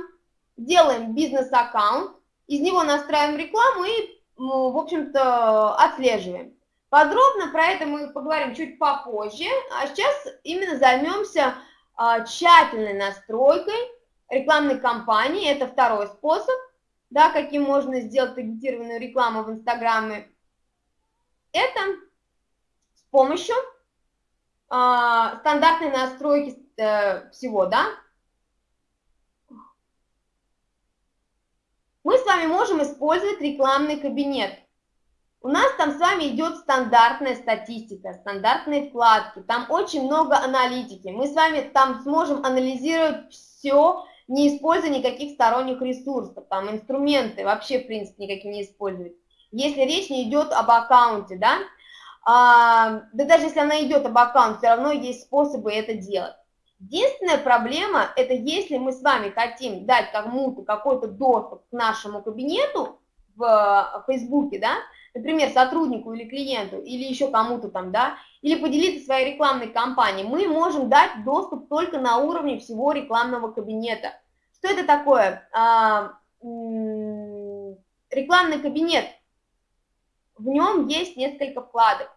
делаем бизнес-аккаунт, из него настраиваем рекламу и, в общем-то, отслеживаем. Подробно про это мы поговорим чуть попозже, а сейчас именно займемся а, тщательной настройкой рекламной кампании, это второй способ, да, каким можно сделать таргетированную рекламу в Инстаграме это с помощью э, стандартной настройки э, всего, да. Мы с вами можем использовать рекламный кабинет. У нас там с вами идет стандартная статистика, стандартные вкладки, там очень много аналитики. Мы с вами там сможем анализировать все, не используя никаких сторонних ресурсов, там инструменты вообще, в принципе, никакие не использовать если речь не идет об аккаунте, да, а, да даже если она идет об аккаунте, все равно есть способы это делать. Единственная проблема, это если мы с вами хотим дать кому-то какой-то доступ к нашему кабинету в Фейсбуке, да, например, сотруднику или клиенту, или еще кому-то там, да, или поделиться своей рекламной кампанией, мы можем дать доступ только на уровне всего рекламного кабинета. Что это такое? А, рекламный кабинет в нем есть несколько вкладок.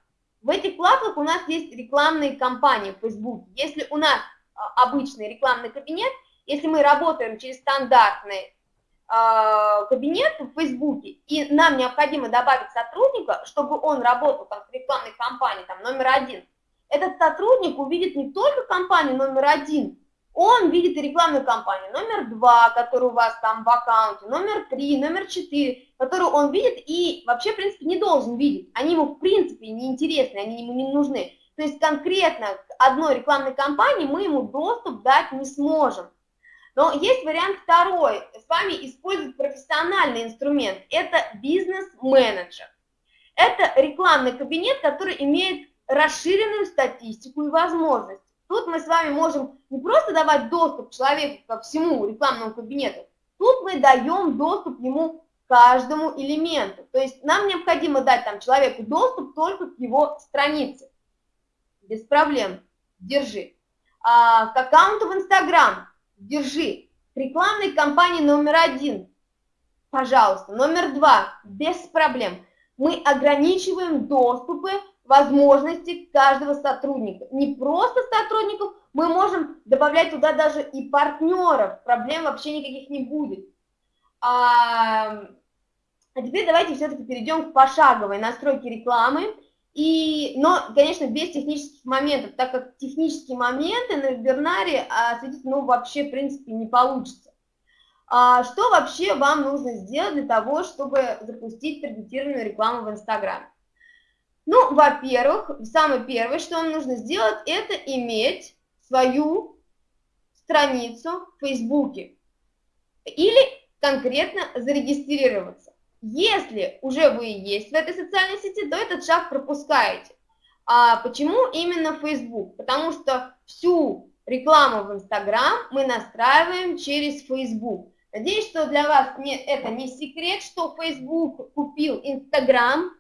В этих вкладках у нас есть рекламные кампании в Facebook. Если у нас обычный рекламный кабинет, если мы работаем через стандартный э, кабинет в Facebook, и нам необходимо добавить сотрудника, чтобы он работал там в рекламной кампании там, номер один, этот сотрудник увидит не только компанию номер один, он видит рекламную кампанию номер два, которая у вас там в аккаунте, номер три, номер четыре, которую он видит и вообще, в принципе, не должен видеть. Они ему, в принципе, не интересны, они ему не нужны. То есть конкретно одной рекламной кампании мы ему доступ дать не сможем. Но есть вариант второй. С вами используют профессиональный инструмент. Это бизнес-менеджер. Это рекламный кабинет, который имеет расширенную статистику и возможности. Тут мы с вами можем не просто давать доступ человеку ко всему рекламному кабинету, тут мы даем доступ ему каждому элементу. То есть нам необходимо дать там человеку доступ только к его странице. Без проблем. Держи. А, к аккаунту в Инстаграм. Держи. К рекламной кампании номер один. Пожалуйста. Номер два. Без проблем. Мы ограничиваем доступы возможности каждого сотрудника. Не просто сотрудников, мы можем добавлять туда даже и партнеров, проблем вообще никаких не будет. А, а теперь давайте все-таки перейдем к пошаговой настройке рекламы. И, но, конечно, без технических моментов, так как технические моменты на вебинаре осветить, ну, вообще, в принципе, не получится. А что вообще вам нужно сделать для того, чтобы запустить таргетированную рекламу в Инстаграме? Ну, во-первых, самое первое, что вам нужно сделать, это иметь свою страницу в Фейсбуке или конкретно зарегистрироваться. Если уже вы есть в этой социальной сети, то этот шаг пропускаете. А почему именно Facebook? Потому что всю рекламу в Instagram мы настраиваем через Facebook. Надеюсь, что для вас не, это не секрет, что Facebook купил Instagram,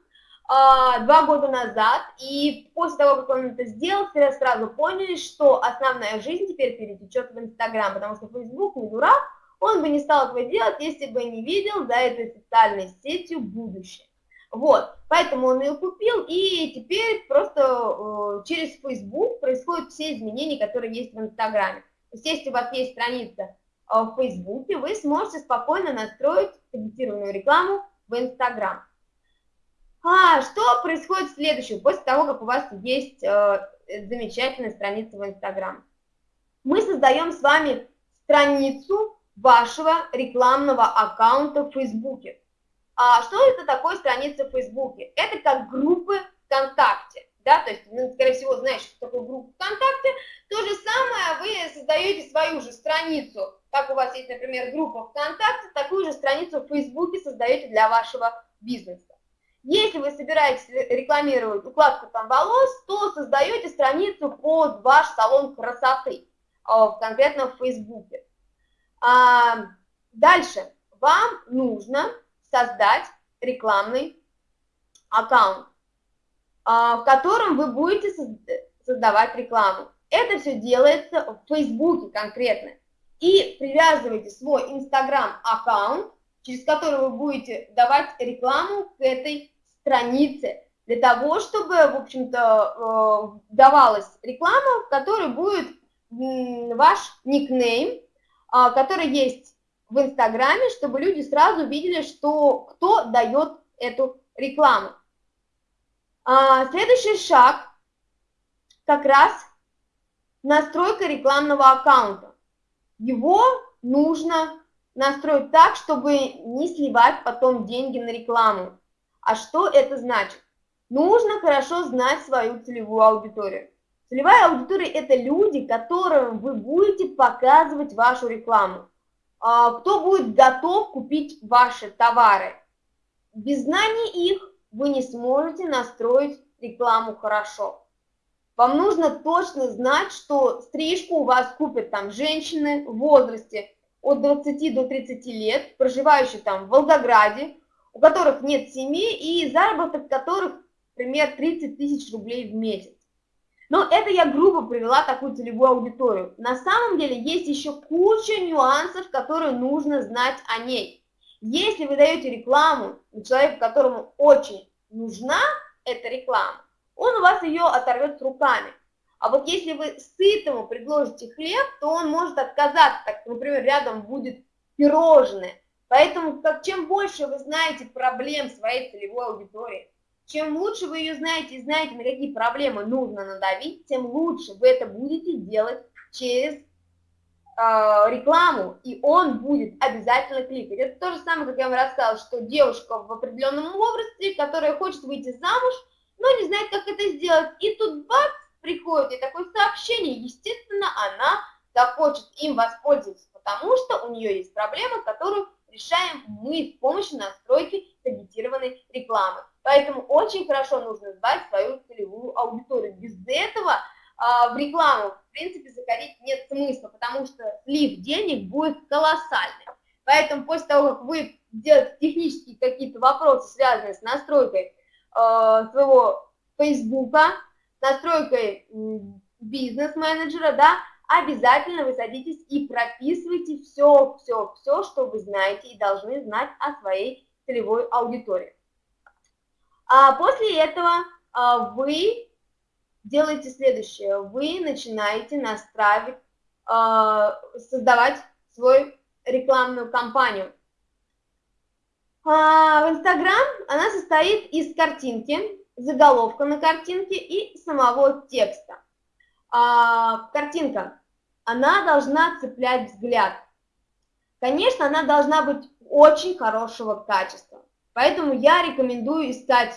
а, два года назад, и после того, как он это сделал, все сразу поняли, что основная жизнь теперь перетечет в Инстаграм, потому что Facebook не дурак, он бы не стал этого делать, если бы не видел за этой социальной сетью будущее. Вот, поэтому он ее купил, и теперь просто э, через Facebook происходят все изменения, которые есть в Инстаграме. То есть, если у вас есть страница э, в Фейсбуке, вы сможете спокойно настроить таргетированную рекламу в Инстаграм. А, что происходит следующее, после того, как у вас есть э, замечательная страница в Инстаграм? Мы создаем с вами страницу вашего рекламного аккаунта в Фейсбуке. А что это такое страница в Фейсбуке? Это как группы ВКонтакте. Да, то есть, ну, скорее всего, знаешь, что такое группа ВКонтакте. То же самое вы создаете свою же страницу. Как у вас есть, например, группа ВКонтакте, такую же страницу в Фейсбуке создаете для вашего бизнеса. Если вы собираетесь рекламировать укладку там волос, то создаете страницу под ваш салон красоты, а, конкретно в Фейсбуке. А, дальше вам нужно создать рекламный аккаунт, а, в котором вы будете создавать рекламу. Это все делается в Фейсбуке конкретно. И привязывайте свой Инстаграм-аккаунт, через который вы будете давать рекламу к этой страницы, для того, чтобы, в общем-то, э, давалась реклама, в которой будет ваш никнейм, который есть в Инстаграме, чтобы люди сразу видели, что кто дает эту рекламу. А, следующий шаг как раз настройка рекламного аккаунта. Его нужно настроить так, чтобы не сливать потом деньги на рекламу. А что это значит? Нужно хорошо знать свою целевую аудиторию. Целевая аудитория – это люди, которым вы будете показывать вашу рекламу. А, кто будет готов купить ваши товары. Без знаний их вы не сможете настроить рекламу хорошо. Вам нужно точно знать, что стрижку у вас купят там женщины в возрасте от 20 до 30 лет, проживающие там в Волгограде, у которых нет семьи и заработок которых, например, 30 тысяч рублей в месяц. Но это я грубо привела такую целевую аудиторию. На самом деле есть еще куча нюансов, которые нужно знать о ней. Если вы даете рекламу человеку, которому очень нужна эта реклама, он у вас ее оторвет руками. А вот если вы сытому предложите хлеб, то он может отказаться. Так, например, рядом будет пирожное. Поэтому как, чем больше вы знаете проблем своей целевой аудитории, чем лучше вы ее знаете знаете, на какие проблемы нужно надавить, тем лучше вы это будете делать через э, рекламу, и он будет обязательно кликать. Это то же самое, как я вам рассказала, что девушка в определенном возрасте, которая хочет выйти замуж, но не знает, как это сделать, и тут бац, приходит и такое сообщение, естественно, она захочет им воспользоваться, потому что у нее есть проблема, которую решаем мы с помощью настройки таргетированной рекламы. Поэтому очень хорошо нужно знать свою целевую аудиторию. Без этого а, в рекламу, в принципе, заходить нет смысла, потому что слив денег будет колоссальный. Поэтому после того, как вы делаете технические какие-то вопросы, связанные с настройкой э, своего Фейсбука, настройкой бизнес-менеджера, да, обязательно вы садитесь и прописывайте все, все, все, что вы знаете и должны знать о своей целевой аудитории. А после этого а, вы делаете следующее. Вы начинаете настраивать, а, создавать свою рекламную кампанию. А, в Инстаграм она состоит из картинки, заголовка на картинке и самого текста. Картинка она должна цеплять взгляд. Конечно, она должна быть очень хорошего качества. Поэтому я рекомендую искать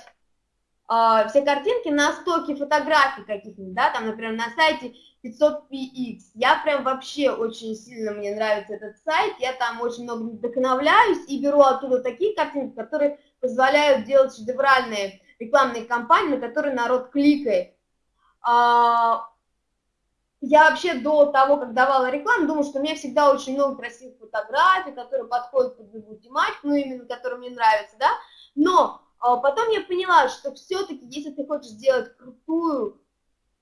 э, все картинки на стоке фотографий каких-нибудь, да, там, например, на сайте 500px. Я прям вообще очень сильно, мне нравится этот сайт, я там очень много вдохновляюсь и беру оттуда такие картинки, которые позволяют делать шедевральные рекламные кампании, на которые народ кликает. А, я вообще до того, как давала рекламу, думала, что у меня всегда очень много красивых фотографий, которые подходят под любую тематику, ну, именно которые мне нравятся, да, но а, потом я поняла, что все-таки, если ты хочешь сделать крутую,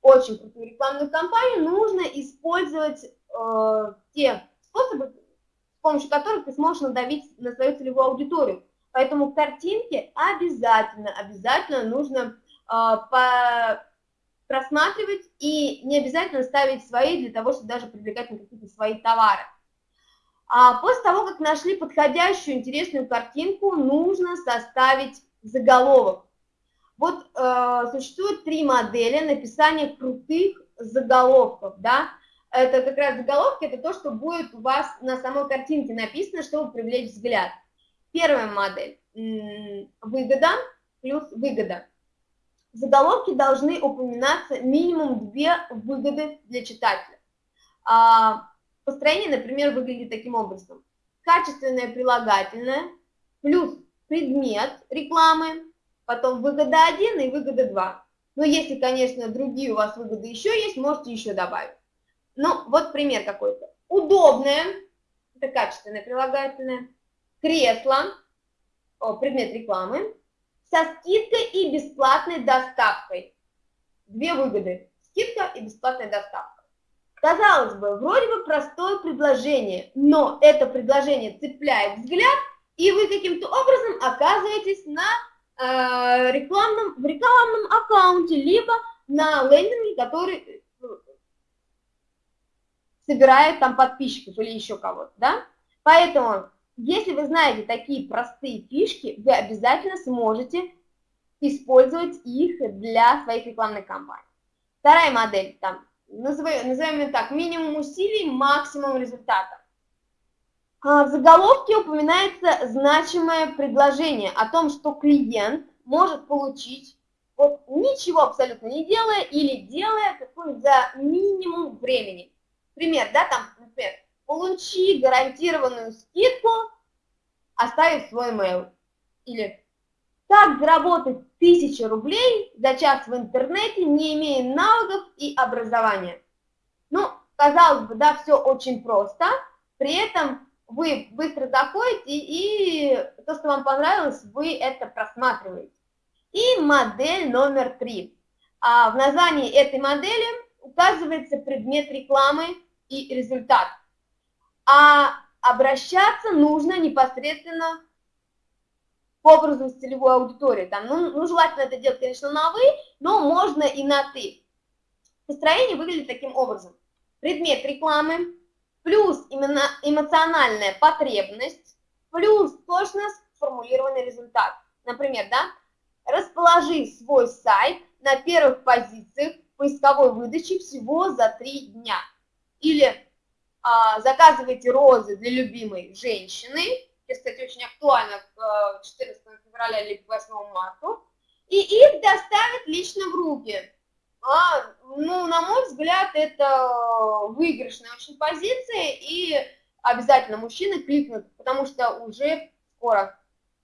очень крутую рекламную кампанию, нужно использовать э, те способы, с помощью которых ты сможешь надавить на свою целевую аудиторию. Поэтому картинки обязательно, обязательно нужно э, по просматривать и не обязательно ставить свои для того, чтобы даже привлекать на какие-то свои товары. А после того, как нашли подходящую интересную картинку, нужно составить заголовок. Вот э, существует три модели написания крутых заголовков, да. Это как раз заголовки, это то, что будет у вас на самой картинке написано, чтобы привлечь взгляд. Первая модель – выгода плюс выгода заголовки должны упоминаться минимум две выгоды для читателя. А, построение, например, выглядит таким образом. Качественное прилагательное плюс предмет рекламы, потом выгода 1 и выгода 2. Но если, конечно, другие у вас выгоды еще есть, можете еще добавить. Ну, вот пример какой-то. Удобное, это качественное прилагательное, кресло, о, предмет рекламы, со скидкой и бесплатной доставкой. Две выгоды. Скидка и бесплатная доставка. Казалось бы, вроде бы простое предложение, но это предложение цепляет взгляд, и вы каким-то образом оказываетесь на э, рекламном, в рекламном аккаунте, либо на лендинге, который э, собирает там подписчиков или еще кого-то, да? Поэтому если вы знаете такие простые фишки, вы обязательно сможете использовать их для своих рекламных кампаний. Вторая модель, там, назовем, назовем ее так, минимум усилий, максимум результата. В заголовке упоминается значимое предложение о том, что клиент может получить, вот ничего абсолютно не делая или делая какой-нибудь за минимум времени. Пример, да, там, например, получи гарантированную скидку, оставив свой email. Или как заработать 1000 рублей за час в интернете, не имея навыков и образования. Ну, казалось бы, да, все очень просто, при этом вы быстро заходите, и то, что вам понравилось, вы это просматриваете. И модель номер три. А в названии этой модели указывается предмет рекламы и результат а обращаться нужно непосредственно к образу целевой аудитории. Там, ну, ну, желательно это делать, конечно, на «вы», но можно и на «ты». Построение выглядит таким образом. Предмет рекламы, плюс именно эмоциональная потребность, плюс точно сформулированный результат. Например, да, расположи свой сайт на первых позициях поисковой выдачи всего за три дня. Или а, заказываете розы для любимой женщины, кстати, очень актуально к 14 февраля или к 8 марта, и их доставят лично в руки. А, ну, на мой взгляд, это выигрышная очень позиция, и обязательно мужчины кликнут, потому что уже скоро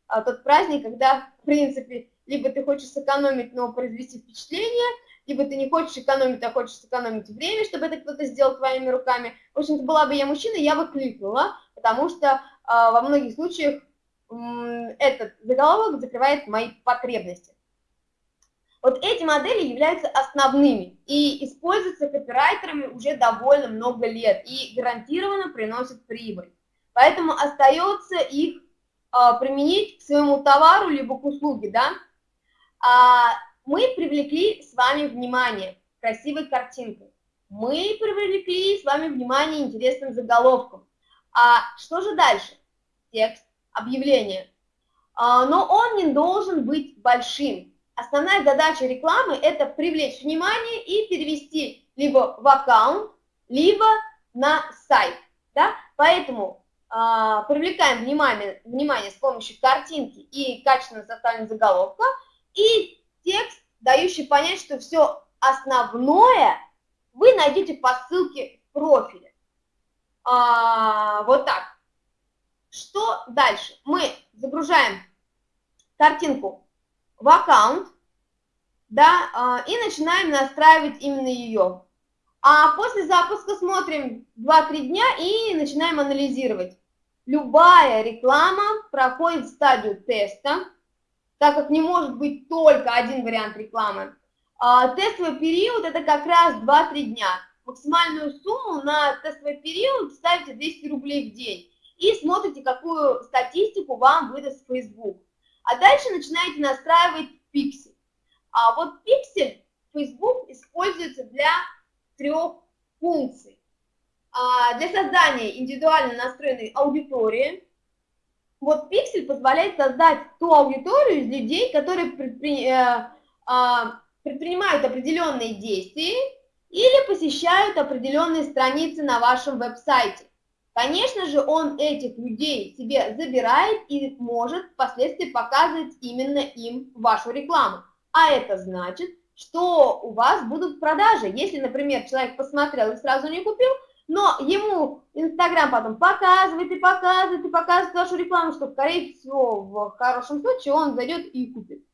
а, тот праздник, когда, в принципе, либо ты хочешь сэкономить, но произвести впечатление, либо ты не хочешь экономить, а хочешь сэкономить время, чтобы это кто-то сделал твоими руками. В общем-то, была бы я мужчина, я бы кликнула, потому что а, во многих случаях этот заголовок закрывает мои потребности. Вот эти модели являются основными и используются копирайтерами уже довольно много лет и гарантированно приносят прибыль. Поэтому остается их а, применить к своему товару либо к услуге, да. А, мы привлекли с вами внимание красивой картинкой. Мы привлекли с вами внимание интересным заголовком. А что же дальше? Текст, объявление. А, но он не должен быть большим. Основная задача рекламы – это привлечь внимание и перевести либо в аккаунт, либо на сайт. Да? Поэтому а, привлекаем внимание, внимание с помощью картинки и качественно составленного заголовка и текст, дающий понять, что все основное вы найдете по ссылке в профиле. А, вот так. Что дальше? Мы загружаем картинку в аккаунт, да, а, и начинаем настраивать именно ее. А после запуска смотрим 2-3 дня и начинаем анализировать. Любая реклама проходит стадию теста, так как не может быть только один вариант рекламы. А, тестовый период это как раз 2-3 дня. Максимальную сумму на тестовый период ставите 200 рублей в день и смотрите, какую статистику вам выдаст Facebook. А дальше начинаете настраивать пиксель. А вот пиксель Facebook используется для трех функций. А для создания индивидуально настроенной аудитории. Вот пиксель позволяет создать ту аудиторию из людей, которые предпри... э, э, предпринимают определенные действия или посещают определенные страницы на вашем веб-сайте. Конечно же, он этих людей себе забирает и может впоследствии показывать именно им вашу рекламу. А это значит, что у вас будут продажи. Если, например, человек посмотрел и сразу не купил, но ему Инстаграм потом показывает и показывает и показывает вашу рекламу, что, скорее всего, в хорошем случае он зайдет и купит.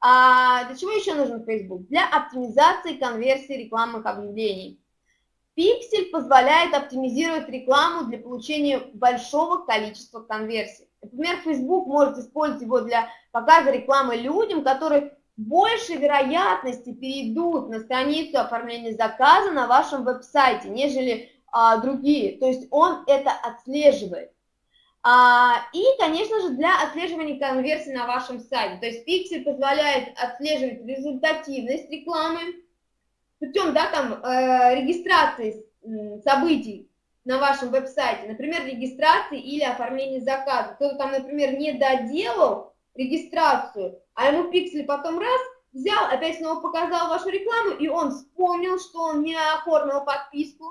А для чего еще нужен Facebook? Для оптимизации конверсии рекламных объявлений. Пиксель позволяет оптимизировать рекламу для получения большого количества конверсий. Например, Facebook может использовать его для показа рекламы людям, которые большей вероятности перейдут на страницу оформления заказа на вашем веб-сайте, нежели а, другие. То есть он это отслеживает. А, и, конечно же, для отслеживания конверсии на вашем сайте. То есть Pixel позволяет отслеживать результативность рекламы, путем да, там, э, регистрации событий на вашем веб-сайте, например, регистрации или оформления заказа. Кто-то там, например, не доделал регистрацию, а ему пиксель потом раз взял, опять снова показал вашу рекламу, и он вспомнил, что он не оформил подписку,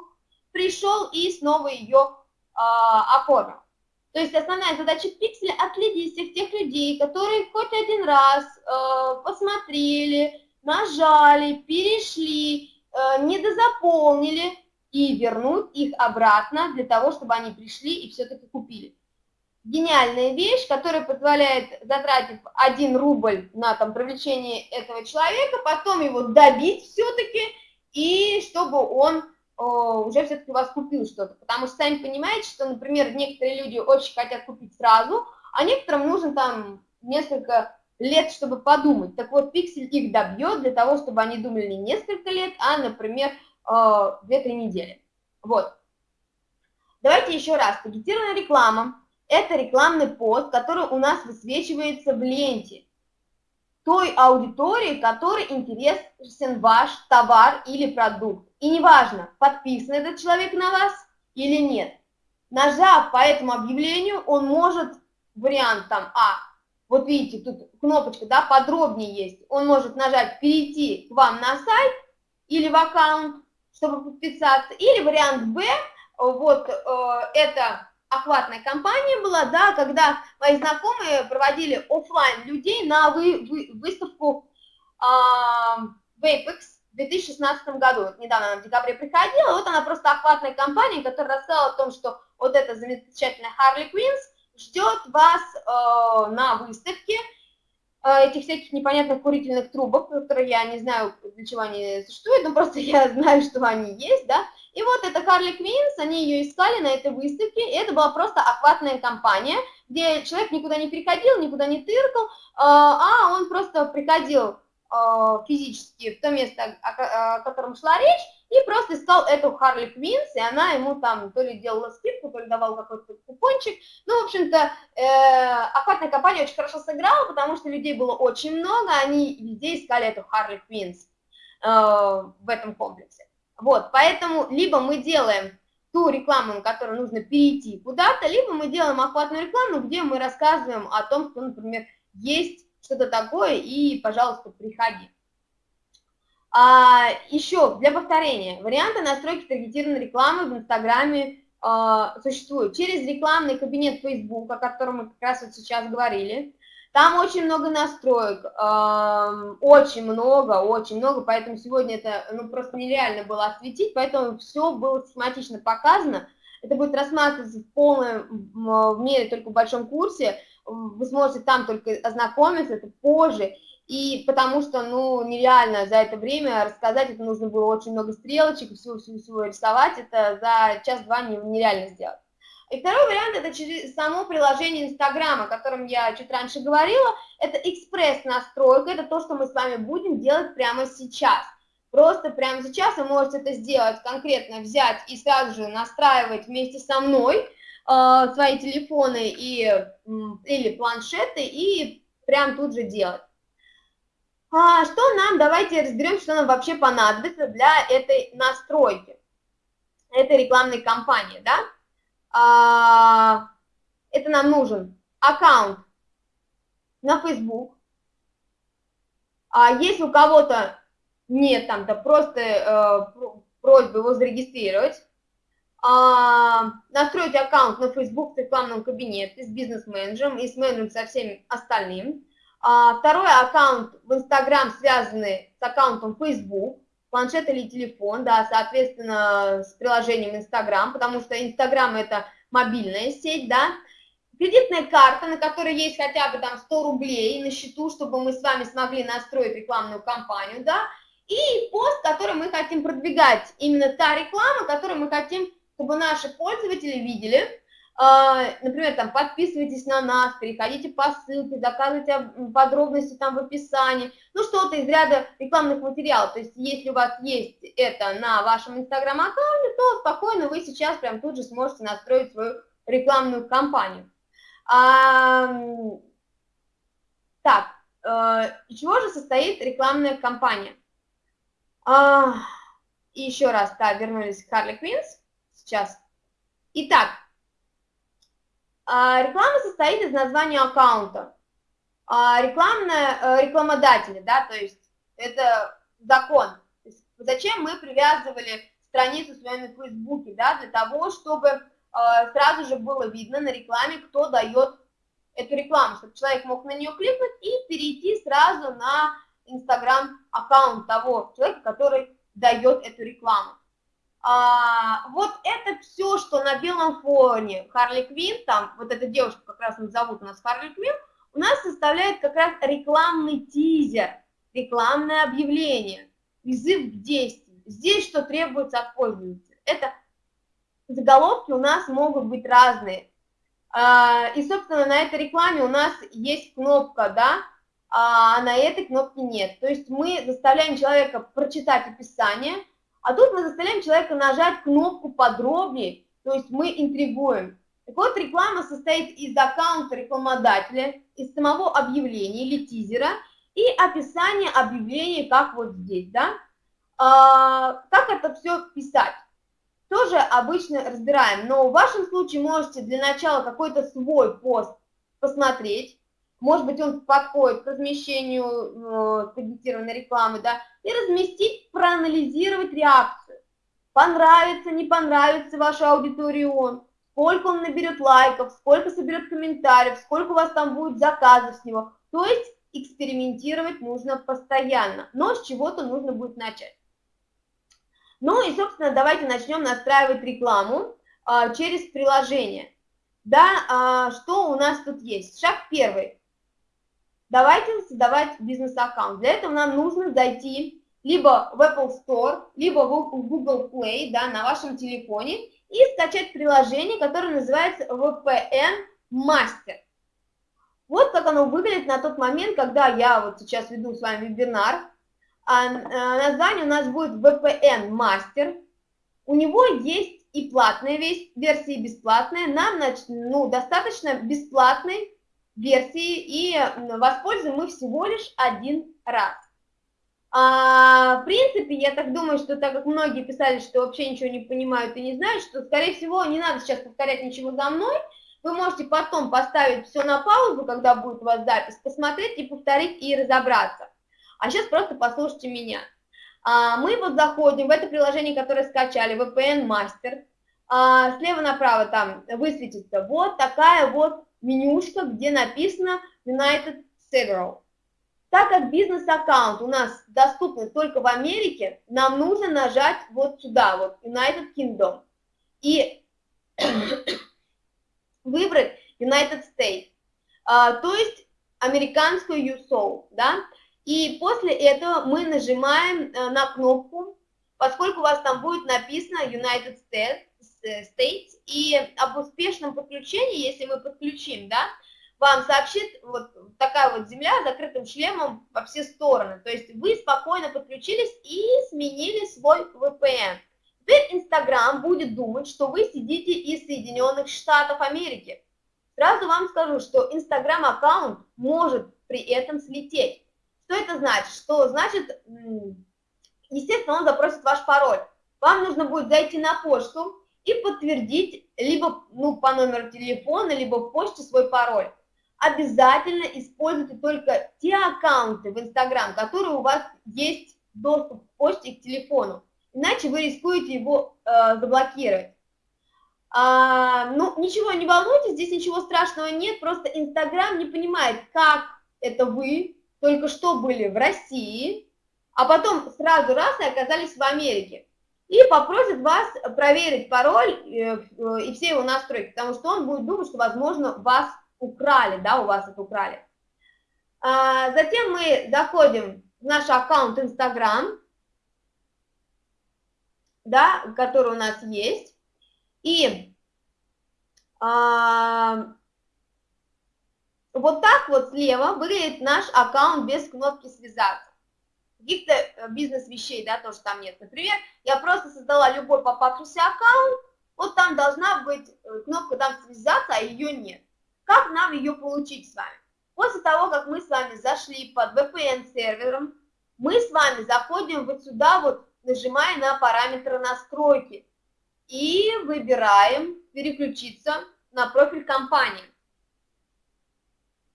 пришел и снова ее а, оформил. То есть основная задача пикселя – отследить всех тех людей, которые хоть один раз э, посмотрели, нажали, перешли, э, недозаполнили и вернуть их обратно для того, чтобы они пришли и все-таки купили. Гениальная вещь, которая позволяет, затратив 1 рубль на там, привлечение этого человека, потом его добить все-таки, и чтобы он уже все-таки у вас купил что-то. Потому что сами понимаете, что, например, некоторые люди очень хотят купить сразу, а некоторым нужно там несколько лет, чтобы подумать. Так вот, пиксель их добьет для того, чтобы они думали не несколько лет, а, например, 2-3 э, недели. Вот. Давайте еще раз. Таргетированная реклама – это рекламный пост, который у нас высвечивается в ленте той аудитории, которой интересен ваш товар или продукт. И неважно, подписан этот человек на вас или нет. Нажав по этому объявлению, он может, вариант там А, вот видите, тут кнопочка, да, подробнее есть. Он может нажать «Перейти к вам на сайт» или в аккаунт, чтобы подписаться. Или вариант «Б», вот э, это охватная кампания была, да, когда мои знакомые проводили офлайн людей на вы, вы, выставку э, в Apex в 2016 году. недавно она в декабре приходила, вот она просто охватная кампания, которая рассказала о том, что вот эта замечательная Харли Квинс ждет вас э, на выставке, этих всяких непонятных курительных трубок, которые я не знаю, для чего они существуют, но просто я знаю, что они есть, да, и вот это Харли Квинс, они ее искали на этой выставке, и это была просто охватная кампания, где человек никуда не приходил, никуда не тыркал, а, а он просто приходил а, физически в то место, о котором шла речь, и просто искал эту Харли Квинс, и она ему там то ли делала скидку, то ли давала какой-то купончик. Ну, в общем-то, э, охватная компания очень хорошо сыграла, потому что людей было очень много, они везде искали эту Харли Квинс э, в этом комплексе. Вот, поэтому либо мы делаем ту рекламу, на которую нужно перейти куда-то, либо мы делаем охватную рекламу, где мы рассказываем о том, что, например, есть что-то такое, и, пожалуйста, приходи. А, еще для повторения, варианты настройки таргетированной рекламы в Инстаграме а, существуют. Через рекламный кабинет Facebook, о котором мы как раз вот сейчас говорили, там очень много настроек, очень много, очень много, поэтому сегодня это ну, просто нереально было осветить, поэтому все было схематично показано. Это будет рассматриваться в полном в мере только в большом курсе, вы сможете там только ознакомиться, это позже, и потому что, ну, нереально за это время рассказать, это нужно было очень много стрелочек, всего-всего рисовать, это за час-два нереально сделать. И второй вариант это через само приложение Инстаграма, о котором я чуть раньше говорила. Это экспресс-настройка, это то, что мы с вами будем делать прямо сейчас. Просто прямо сейчас вы можете это сделать, конкретно взять и сразу же настраивать вместе со мной э, свои телефоны и, или планшеты и прям тут же делать. А, что нам, давайте разберем, что нам вообще понадобится для этой настройки, этой рекламной кампании, да? а, это нам нужен аккаунт на Facebook. А если у кого-то нет там, то просто э, просьба его зарегистрировать. А, настроить аккаунт на Facebook с рекламным кабинете, с бизнес-менеджером и с менеджером со всеми остальным. А, второй аккаунт в Instagram, связанный с аккаунтом Facebook планшет или телефон, да, соответственно, с приложением Инстаграм, потому что Инстаграм это мобильная сеть, да, кредитная карта, на которой есть хотя бы там 100 рублей на счету, чтобы мы с вами смогли настроить рекламную кампанию, да, и пост, который мы хотим продвигать, именно та реклама, которую мы хотим, чтобы наши пользователи видели, например, там, подписывайтесь на нас, переходите по ссылке, заказывайте подробности там в описании, ну, что-то из ряда рекламных материалов, то есть, если у вас есть это на вашем инстаграм-аккаунте, то спокойно вы сейчас прям тут же сможете настроить свою рекламную кампанию. А, так, э, из чего же состоит рекламная кампания? А, еще раз, да, вернулись к Харли Квинс сейчас. Итак, а, реклама состоит из названия аккаунта. А, рекламная, э, рекламодатели, да, то есть это закон. Есть зачем мы привязывали страницу свою на Фейсбуке, да, для того, чтобы э, сразу же было видно на рекламе, кто дает эту рекламу, чтобы человек мог на нее кликнуть и перейти сразу на Инстаграм аккаунт того человека, который дает эту рекламу. А, вот это все, что на белом фоне Харли Квин, там вот эта девушка как раз зовут у нас Харли Квин, у нас составляет как раз рекламный тизер, рекламное объявление, призыв к действию. Здесь что требуется от пользователя? Это заголовки у нас могут быть разные. А, и, собственно, на этой рекламе у нас есть кнопка, да, а на этой кнопке нет. То есть мы заставляем человека прочитать описание, а тут мы заставляем человека нажать кнопку подробнее, то есть мы интригуем. Так вот, реклама состоит из аккаунта рекламодателя, из самого объявления или тизера и описания объявления, как вот здесь, да. А, как это все писать? Тоже обычно разбираем, но в вашем случае можете для начала какой-то свой пост посмотреть, может быть, он подходит к размещению э, таргетированной рекламы, да, и разместить, проанализировать реакцию, понравится, не понравится вашей аудитории он, сколько он наберет лайков, сколько соберет комментариев, сколько у вас там будет заказов с него. То есть экспериментировать нужно постоянно, но с чего-то нужно будет начать. Ну и, собственно, давайте начнем настраивать рекламу а, через приложение. Да, а, что у нас тут есть? Шаг первый. Давайте создавать бизнес-аккаунт. Для этого нам нужно зайти либо в Apple Store, либо в Google Play да, на вашем телефоне и скачать приложение, которое называется VPN Master. Вот как оно выглядит на тот момент, когда я вот сейчас веду с вами вебинар. А, а, название у нас будет VPN Master. У него есть и платная версия, и бесплатная. Нам ну, достаточно бесплатной версии, и воспользуем мы всего лишь один раз. А, в принципе, я так думаю, что так как многие писали, что вообще ничего не понимают и не знают, что, скорее всего, не надо сейчас повторять ничего за мной, вы можете потом поставить все на паузу, когда будет у вас запись, посмотреть и повторить и разобраться. А сейчас просто послушайте меня. А, мы вот заходим в это приложение, которое скачали, VPN Master. А, слева направо там высветится вот такая вот менюшка, где написано United Several. Так как бизнес-аккаунт у нас доступен только в Америке, нам нужно нажать вот сюда, вот United Kingdom, и выбрать United States, а, то есть американскую USO, да, и после этого мы нажимаем э, на кнопку, поскольку у вас там будет написано United States, States и об успешном подключении, если мы подключим, да, вам сообщит вот такая вот земля с закрытым шлемом во все стороны. То есть вы спокойно подключились и сменили свой VPN. Теперь Инстаграм будет думать, что вы сидите из Соединенных Штатов Америки. Сразу вам скажу, что Инстаграм аккаунт может при этом слететь. Что это значит? Что значит, естественно, он запросит ваш пароль. Вам нужно будет зайти на почту и подтвердить либо ну, по номеру телефона, либо почте свой пароль обязательно используйте только те аккаунты в Инстаграм, которые у вас есть доступ к почте и к телефону, иначе вы рискуете его э, заблокировать. А, ну, ничего, не волнуйтесь, здесь ничего страшного нет, просто Инстаграм не понимает, как это вы только что были в России, а потом сразу раз и оказались в Америке. И попросит вас проверить пароль э, и все его настройки, потому что он будет думать, что, возможно, вас украли, да, у вас это украли. А, затем мы заходим в наш аккаунт Instagram, да, который у нас есть, и а, вот так вот слева выглядит наш аккаунт без кнопки «Связаться». Каких-то э, бизнес-вещей, да, тоже там нет. Например, я просто создала любой попавшийся аккаунт, вот там должна быть э, кнопка там «Связаться», а ее нет. Как нам ее получить с вами? После того, как мы с вами зашли под VPN-сервером, мы с вами заходим вот сюда, вот нажимая на параметры настройки и выбираем переключиться на профиль компании.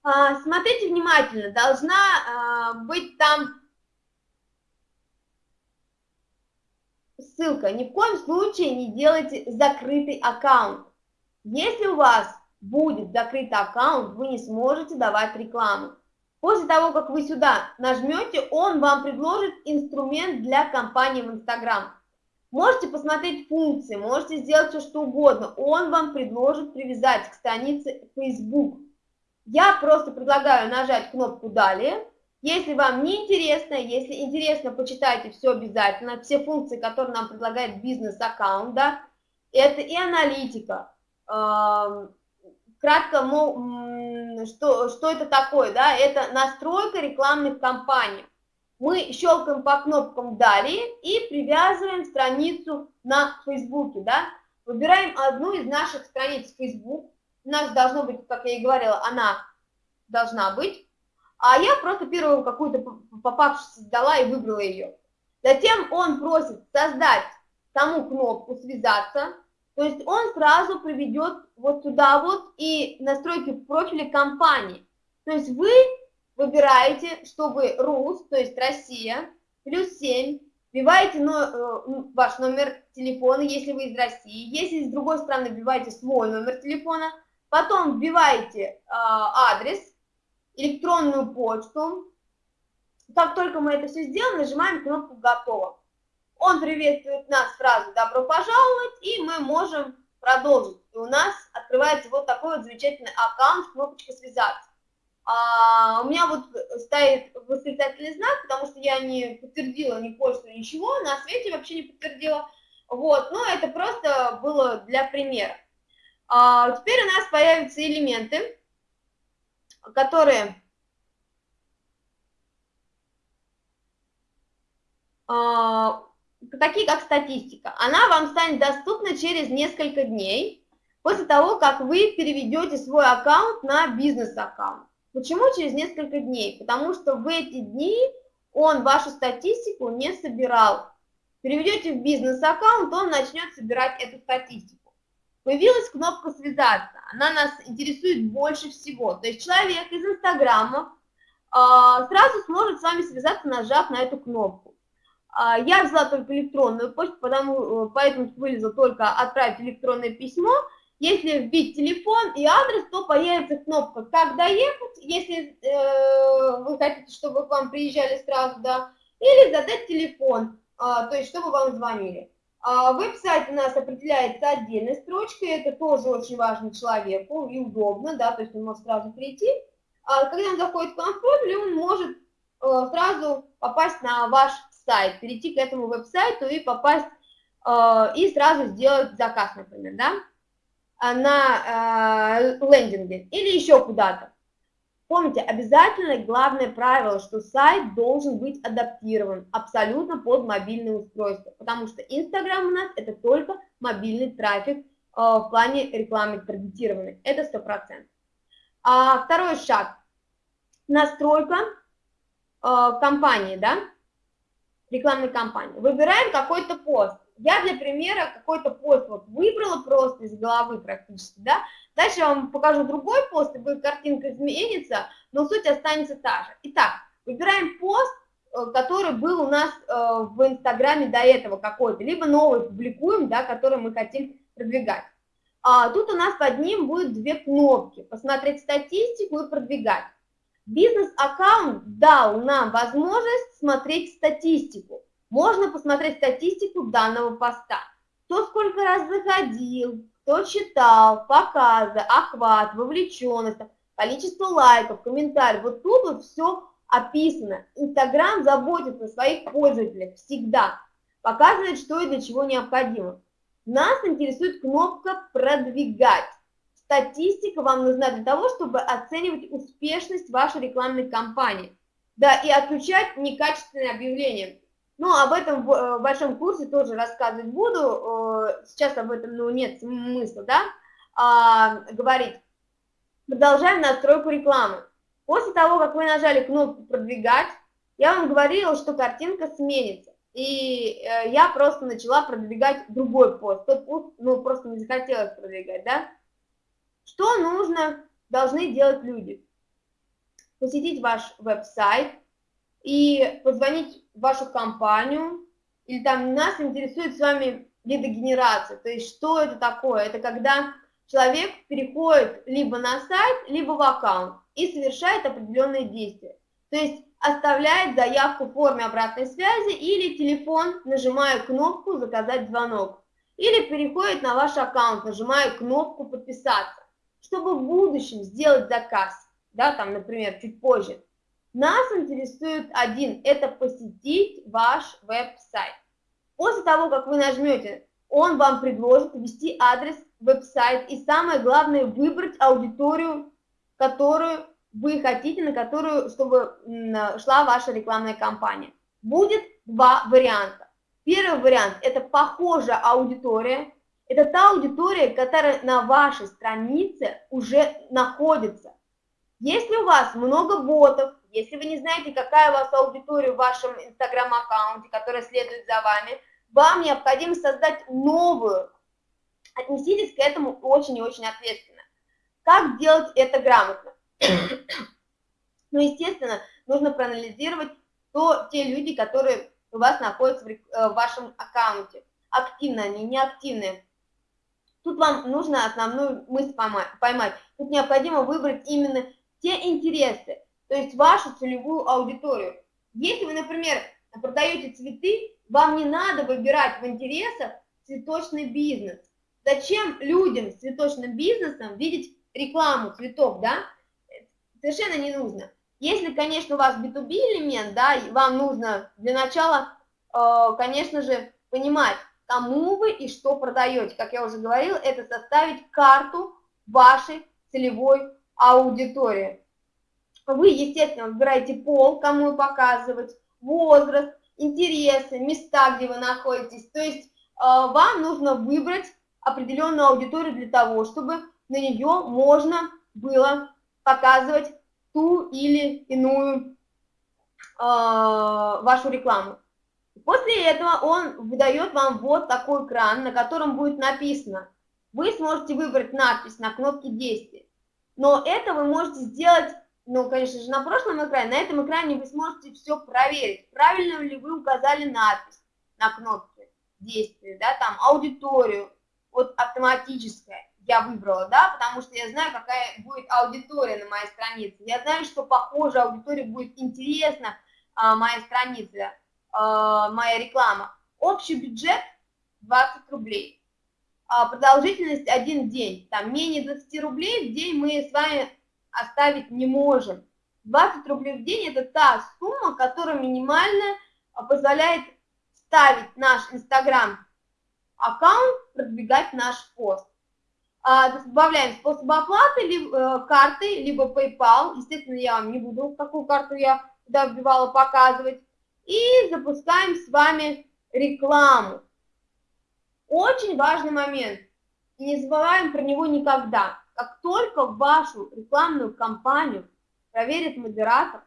А, смотрите внимательно, должна а, быть там ссылка. Ни в коем случае не делайте закрытый аккаунт. Если у вас будет закрыт аккаунт, вы не сможете давать рекламу. После того, как вы сюда нажмете, он вам предложит инструмент для кампании в Instagram. Можете посмотреть функции, можете сделать все, что угодно. Он вам предложит привязать к странице Facebook. Я просто предлагаю нажать кнопку «Далее». Если вам не интересно, если интересно, почитайте все обязательно. Все функции, которые нам предлагает бизнес-аккаунт, да, это и аналитика, кратко, ну, что, что это такое, да, это настройка рекламных кампаний. Мы щелкаем по кнопкам «Далее» и привязываем страницу на Фейсбуке, да, выбираем одну из наших страниц Facebook, у нас должно быть, как я и говорила, она должна быть, а я просто первую какую-то попавшуюся создала и выбрала ее. Затем он просит создать саму кнопку «Связаться», то есть он сразу приведет вот сюда вот и настройки в профиле компании. То есть вы выбираете, чтобы РУС, то есть Россия, плюс 7, вбиваете но, ваш номер телефона, если вы из России, если с другой стороны вбиваете свой номер телефона, потом вбиваете э, адрес, электронную почту. Как только мы это все сделаем, нажимаем кнопку «Готово». Он приветствует нас сразу «Добро пожаловать», и мы можем продолжить. И у нас открывается вот такой вот замечательный аккаунт, кнопочка «Связаться». А, у меня вот стоит восклицательный знак, потому что я не подтвердила ни почту, ничего, на свете вообще не подтвердила. Вот, но это просто было для примера. А, теперь у нас появятся элементы, которые а, такие как статистика. Она вам станет доступна через несколько дней после того, как вы переведете свой аккаунт на бизнес-аккаунт. Почему через несколько дней? Потому что в эти дни он вашу статистику не собирал. Переведете в бизнес-аккаунт, он начнет собирать эту статистику. Появилась кнопка «Связаться». Она нас интересует больше всего. То есть человек из Инстаграма э, сразу сможет с вами связаться, нажав на эту кнопку. Э, я взяла только электронную почту, потому, э, поэтому вылезла только «Отправить электронное письмо». Если вбить телефон и адрес, то появится кнопка «Как доехать», если э, вы хотите, чтобы к вам приезжали сразу, да, или задать телефон, э, то есть чтобы вам звонили. А веб-сайт у нас определяется отдельной строчкой, это тоже очень важно человеку и удобно, да, то есть он может сразу прийти. А когда он заходит в контроль, он может э, сразу попасть на ваш сайт, перейти к этому веб-сайту и попасть, э, и сразу сделать заказ, например, да, на э, лендинге или еще куда-то. Помните, обязательно главное правило, что сайт должен быть адаптирован абсолютно под мобильное устройство, потому что Инстаграм у нас это только мобильный трафик э, в плане рекламы таргетированной, это 100%. А второй шаг, настройка э, компании, да, рекламной кампании. Выбираем какой-то пост. Я для примера какой-то пост вот выбрала просто из головы практически, да, Дальше я вам покажу другой пост, и будет картинка изменится, но суть останется та же. Итак, выбираем пост, э, который был у нас э, в Инстаграме до этого какой-то, либо новый публикуем, да, который мы хотим продвигать. А, тут у нас под ним будет две кнопки, посмотреть статистику и продвигать. Бизнес-аккаунт дал нам возможность смотреть статистику. Можно посмотреть статистику данного поста. Кто сколько раз заходил, кто читал, показы, охват, вовлеченность, количество лайков, комментариев. Вот тут вот все описано. Инстаграм заботится о своих пользователях всегда, показывает, что и для чего необходимо. Нас интересует кнопка «Продвигать». Статистика вам нужна для того, чтобы оценивать успешность вашей рекламной кампании. Да, и отключать некачественные объявления. Ну, об этом э, в большом курсе тоже рассказывать буду, э, сейчас об этом ну, нет смысла, да, а, говорить. Продолжаем настройку рекламы. После того, как вы нажали кнопку «Продвигать», я вам говорила, что картинка сменится. И э, я просто начала продвигать другой пост. Тот пост, ну, просто не захотелось продвигать, да? Что нужно, должны делать люди? Посетить ваш веб-сайт, и позвонить в вашу компанию, или там нас интересует с вами лидогенерация, то есть что это такое? Это когда человек переходит либо на сайт, либо в аккаунт и совершает определенные действия. То есть оставляет заявку в форме обратной связи или телефон, нажимая кнопку «Заказать звонок». Или переходит на ваш аккаунт, нажимая кнопку «Подписаться», чтобы в будущем сделать заказ, да, там, например, чуть позже. Нас интересует один, это посетить ваш веб-сайт. После того, как вы нажмете, он вам предложит ввести адрес веб-сайт и самое главное выбрать аудиторию, которую вы хотите, на которую, чтобы шла ваша рекламная кампания. Будет два варианта. Первый вариант – это похожая аудитория. Это та аудитория, которая на вашей странице уже находится. Если у вас много ботов, если вы не знаете, какая у вас аудитория в вашем инстаграм-аккаунте, которая следует за вами, вам необходимо создать новую. Отнеситесь к этому очень и очень ответственно. Как делать это грамотно? ну, естественно, нужно проанализировать то, те люди, которые у вас находятся в, э, в вашем аккаунте. Активно они, неактивные. Тут вам нужно основную мысль поймать. Тут необходимо выбрать именно те интересы, то есть вашу целевую аудиторию. Если вы, например, продаете цветы, вам не надо выбирать в интересах цветочный бизнес. Зачем людям с цветочным бизнесом видеть рекламу цветов, да? Совершенно не нужно. Если, конечно, у вас B2B элемент, да, вам нужно для начала, э, конечно же, понимать, кому вы и что продаете. Как я уже говорила, это составить карту вашей целевой аудитории. Вы, естественно, выбираете пол, кому показывать, возраст, интересы, места, где вы находитесь. То есть э, вам нужно выбрать определенную аудиторию для того, чтобы на нее можно было показывать ту или иную э, вашу рекламу. После этого он выдает вам вот такой экран, на котором будет написано. Вы сможете выбрать надпись на кнопке действия. Но это вы можете сделать, ну, конечно же, на прошлом экране. На этом экране вы сможете все проверить, правильно ли вы указали надпись на кнопке действия, да, там аудиторию, вот автоматическая я выбрала, да, потому что я знаю, какая будет аудитория на моей странице. Я знаю, что похоже аудитории будет интересна а, моя страница, а, моя реклама. Общий бюджет 20 рублей. А, продолжительность один день. Там менее 20 рублей в день мы с вами оставить не можем. 20 рублей в день – это та сумма, которая минимально а, позволяет ставить наш Инстаграм аккаунт, продвигать наш пост. А, добавляем способ оплаты, либо, э, карты, либо PayPal. Естественно, я вам не буду, какую карту я туда вбивала, показывать. И запускаем с вами рекламу. Очень важный момент. Не забываем про него никогда. Как только вашу рекламную кампанию проверит модератор,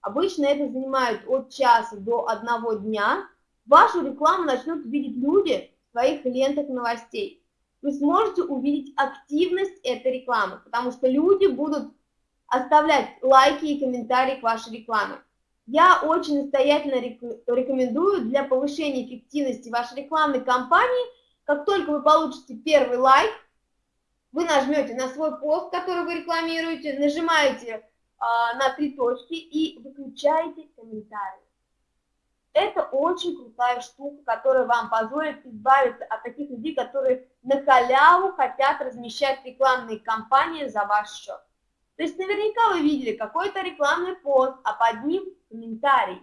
обычно это занимает от часа до одного дня, вашу рекламу начнут видеть люди в своих лентах новостей вы сможете увидеть активность этой рекламы, потому что люди будут оставлять лайки и комментарии к вашей рекламе. Я очень настоятельно рекомендую для повышения эффективности вашей рекламной кампании, как только вы получите первый лайк, вы нажмете на свой пост, который вы рекламируете, нажимаете э, на три точки и выключаете комментарии. Это очень крутая штука, которая вам позволит избавиться от таких людей, которые на халяву хотят размещать рекламные кампании за ваш счет. То есть наверняка вы видели какой-то рекламный пост, а под ним комментарий.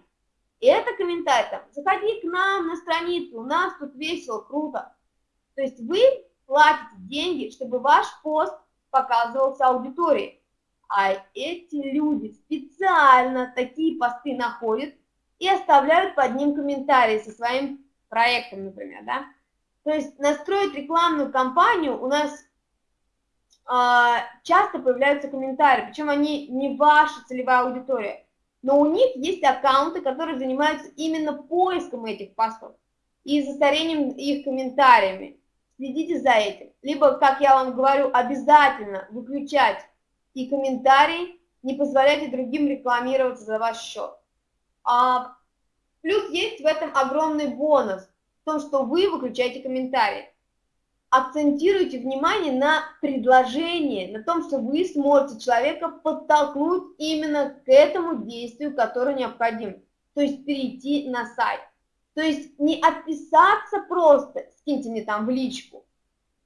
И это комментарий там, заходи к нам на страницу, у нас тут весело, круто. То есть вы платите деньги, чтобы ваш пост показывался аудитории. А эти люди специально такие посты находят, и оставляют под ним комментарии со своим проектом, например, да. То есть настроить рекламную кампанию у нас э, часто появляются комментарии, причем они не ваша целевая аудитория, но у них есть аккаунты, которые занимаются именно поиском этих постов и застарением их комментариями. Следите за этим. Либо, как я вам говорю, обязательно выключать и комментарии, не позволяйте другим рекламироваться за ваш счет. А, плюс есть в этом огромный бонус, в том, что вы выключаете комментарии. Акцентируйте внимание на предложении, на том, что вы сможете человека подтолкнуть именно к этому действию, которое необходимо. То есть перейти на сайт. То есть не отписаться просто, скиньте мне там в личку,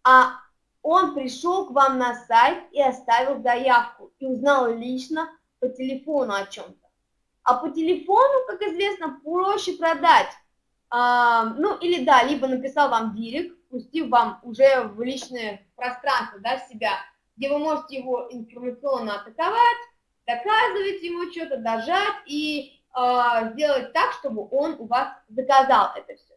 а он пришел к вам на сайт и оставил заявку и узнал лично по телефону о чем-то. А по телефону, как известно, проще продать. А, ну, или да, либо написал вам директ, пустив вам уже в личное пространство, да, себя, где вы можете его информационно атаковать, доказывать ему что-то, дожать и а, сделать так, чтобы он у вас заказал это все.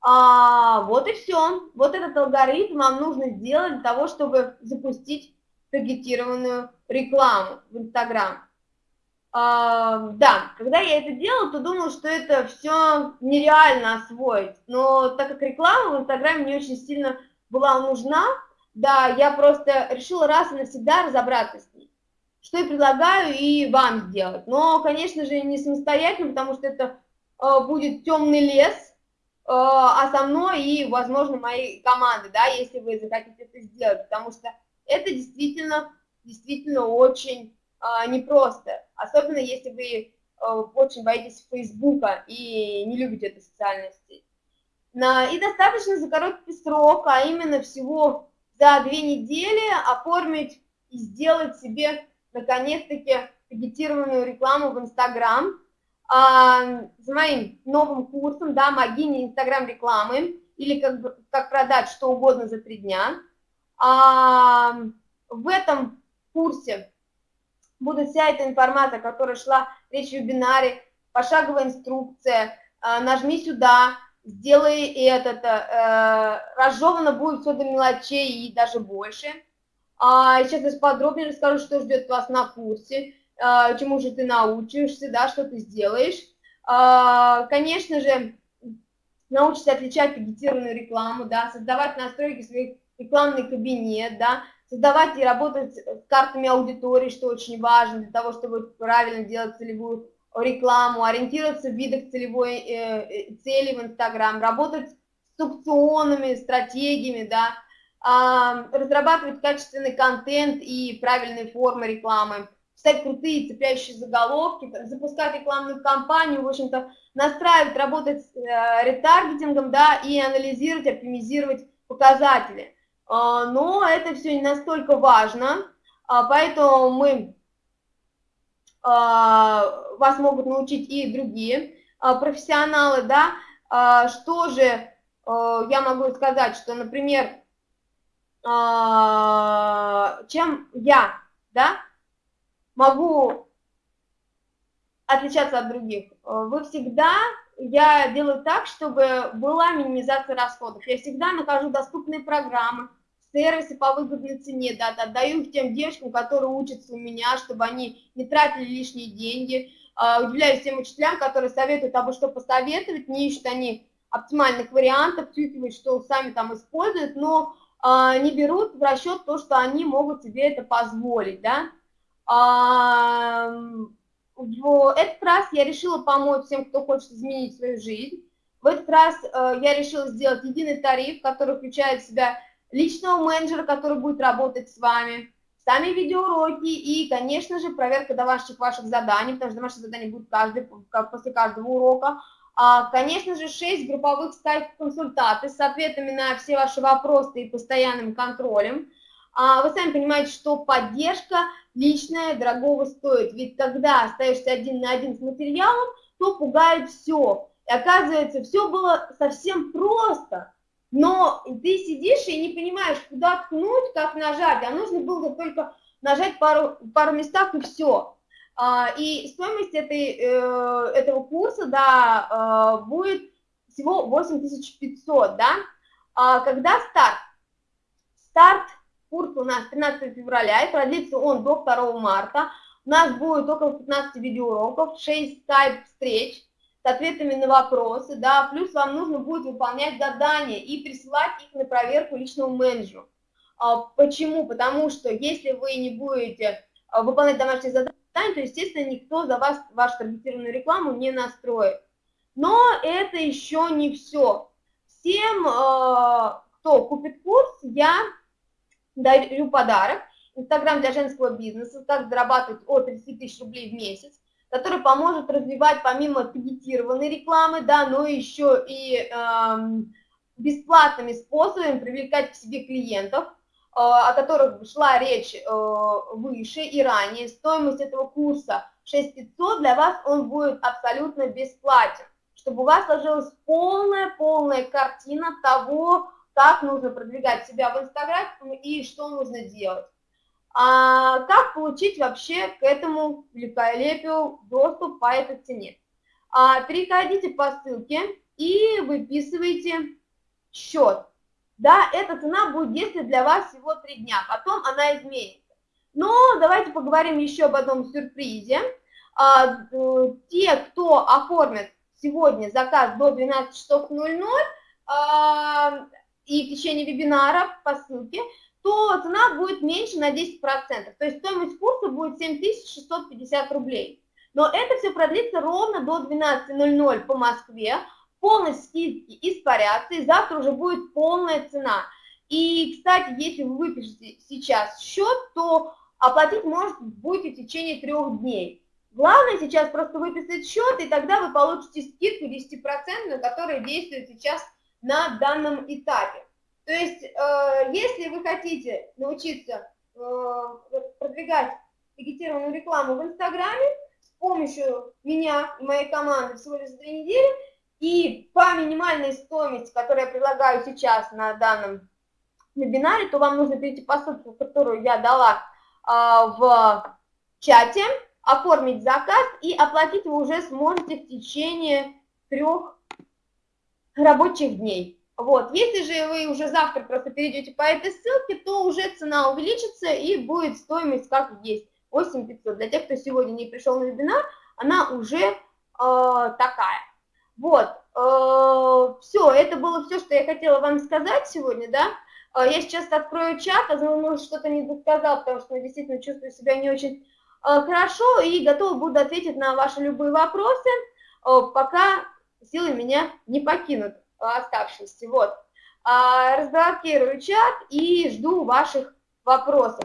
А, вот и все. Вот этот алгоритм вам нужно сделать для того, чтобы запустить таргетированную рекламу в Инстаграм. А, да, когда я это делала, то думала, что это все нереально освоить. Но так как реклама в Инстаграме мне очень сильно была нужна, да, я просто решила раз и навсегда разобраться с ней. Что и предлагаю и вам сделать. Но, конечно же, не самостоятельно, потому что это э, будет темный лес, э, а со мной и, возможно, моей команды, да, если вы захотите это сделать, потому что это действительно, действительно очень э, непросто, особенно если вы э, очень боитесь Фейсбука и не любите эту социальную сеть. На, и достаточно за короткий срок, а именно всего за две недели оформить и сделать себе наконец-таки таргетированную рекламу в Инстаграм а, с моим новым курсом, да, «Могини Инстаграм рекламы» или как, как продать что угодно за три дня. А, в этом курсе будет вся эта информация, которая шла речь в вебинаре, пошаговая инструкция, а, нажми сюда, сделай это, э, разжевано будет все до мелочей и даже больше. А, сейчас я подробнее расскажу, что ждет вас на курсе, а, чему же ты научишься, да, что ты сделаешь. А, конечно же, научишься отличать таргетированную рекламу, да, создавать настройки своих рекламный кабинет, да, создавать и работать с картами аудитории, что очень важно для того, чтобы правильно делать целевую рекламу, ориентироваться в видах целевой э, э цели в Инстаграм, работать с аукционами, стратегиями, да, разрабатывать качественный контент и правильные формы рекламы, писать крутые цепляющие заголовки, запускать рекламную кампанию, в общем-то, настраивать, работать с э, ретаргетингом, да, и анализировать, оптимизировать показатели. А, но это все не настолько важно, а, поэтому мы а, вас могут научить и другие профессионалы, да, что же я могу сказать, что, например, чем я, да, могу отличаться от других. Вы всегда, я делаю так, чтобы была минимизация расходов. Я всегда нахожу доступные программы, сервисы по выгодной цене, да, отдаю их тем девочкам, которые учатся у меня, чтобы они не тратили лишние деньги. А, удивляюсь тем учителям, которые советуют, абы что посоветовать, не ищут они оптимальных вариантов, чувствуют, что сами там используют, но а, не берут в расчет то, что они могут себе это позволить, да. А, в этот раз я решила помочь всем, кто хочет изменить свою жизнь. В этот раз э, я решила сделать единый тариф, который включает в себя личного менеджера, который будет работать с вами, сами видеоуроки и, конечно же, проверка домашних ваших заданий, потому что домашние задания будут каждый, после каждого урока, а, конечно же, 6 групповых скайп-консультаций с ответами на все ваши вопросы и постоянным контролем. А, вы сами понимаете, что поддержка личная дорогого стоит, ведь когда остаешься один на один с материалом, то пугает все. И оказывается, все было совсем просто, но ты сидишь и не понимаешь, куда ткнуть, как нажать, а нужно было только нажать пару, пару местах и все. А, и стоимость этой, э, этого курса, да, э, будет всего 8500, да. А когда старт? Старт курса у нас 13 февраля, и продлится он до 2 марта. У нас будет около 15 видеоуроков, 6 скайп-встреч с ответами на вопросы, да, плюс вам нужно будет выполнять задания и присылать их на проверку личному менеджеру. А, почему? Потому что если вы не будете выполнять домашние задания, то, естественно, никто за вас вашу таргетированную рекламу не настроит. Но это еще не все. Всем, э, кто купит курс, я дарю подарок. Инстаграм для женского бизнеса, как зарабатывать от 30 тысяч рублей в месяц, который поможет развивать помимо таргетированной рекламы, да, но еще и э, бесплатными способами привлекать к себе клиентов, о которых шла речь э, выше и ранее, стоимость этого курса 6500, для вас он будет абсолютно бесплатен, чтобы у вас сложилась полная-полная картина того, как нужно продвигать себя в Инстаграм и что нужно делать. А как получить вообще к этому великолепию доступ по этой цене? А, переходите по ссылке и выписывайте счет да, эта цена будет действовать для вас всего три дня, потом она изменится. Но давайте поговорим еще об одном сюрпризе. А, э, те, кто оформит сегодня заказ до 12 часов 00 а, и в течение вебинара по ссылке, то цена будет меньше на 10%. То есть стоимость курса будет 7650 рублей. Но это все продлится ровно до 12.00 по Москве. Полные скидки испарятся, и завтра уже будет полная цена. И, кстати, если вы выпишете сейчас счет, то оплатить может будете в течение трех дней. Главное сейчас просто выписать счет, и тогда вы получите скидку 10%, которая действует сейчас на данном этапе. То есть, э, если вы хотите научиться э, продвигать таргетированную рекламу в Инстаграме с помощью меня и моей команды всего лишь за две недели, и по минимальной стоимости, которую я предлагаю сейчас на данном вебинаре, то вам нужно перейти по ссылке, которую я дала а, в чате, оформить заказ и оплатить вы уже сможете в течение трех рабочих дней. Вот, если же вы уже завтра просто перейдете по этой ссылке, то уже цена увеличится и будет стоимость как есть, 8500. Для тех, кто сегодня не пришел на вебинар, она уже э, такая. Вот, э, все, это было все, что я хотела вам сказать сегодня, да. Э, я сейчас открою чат, а может что-то не досказал, потому что я действительно чувствую себя не очень Э, хорошо, и готова буду ответить на ваши любые вопросы, пока силы меня не покинут оставшиеся. Вот. Разблокирую чат и жду ваших вопросов.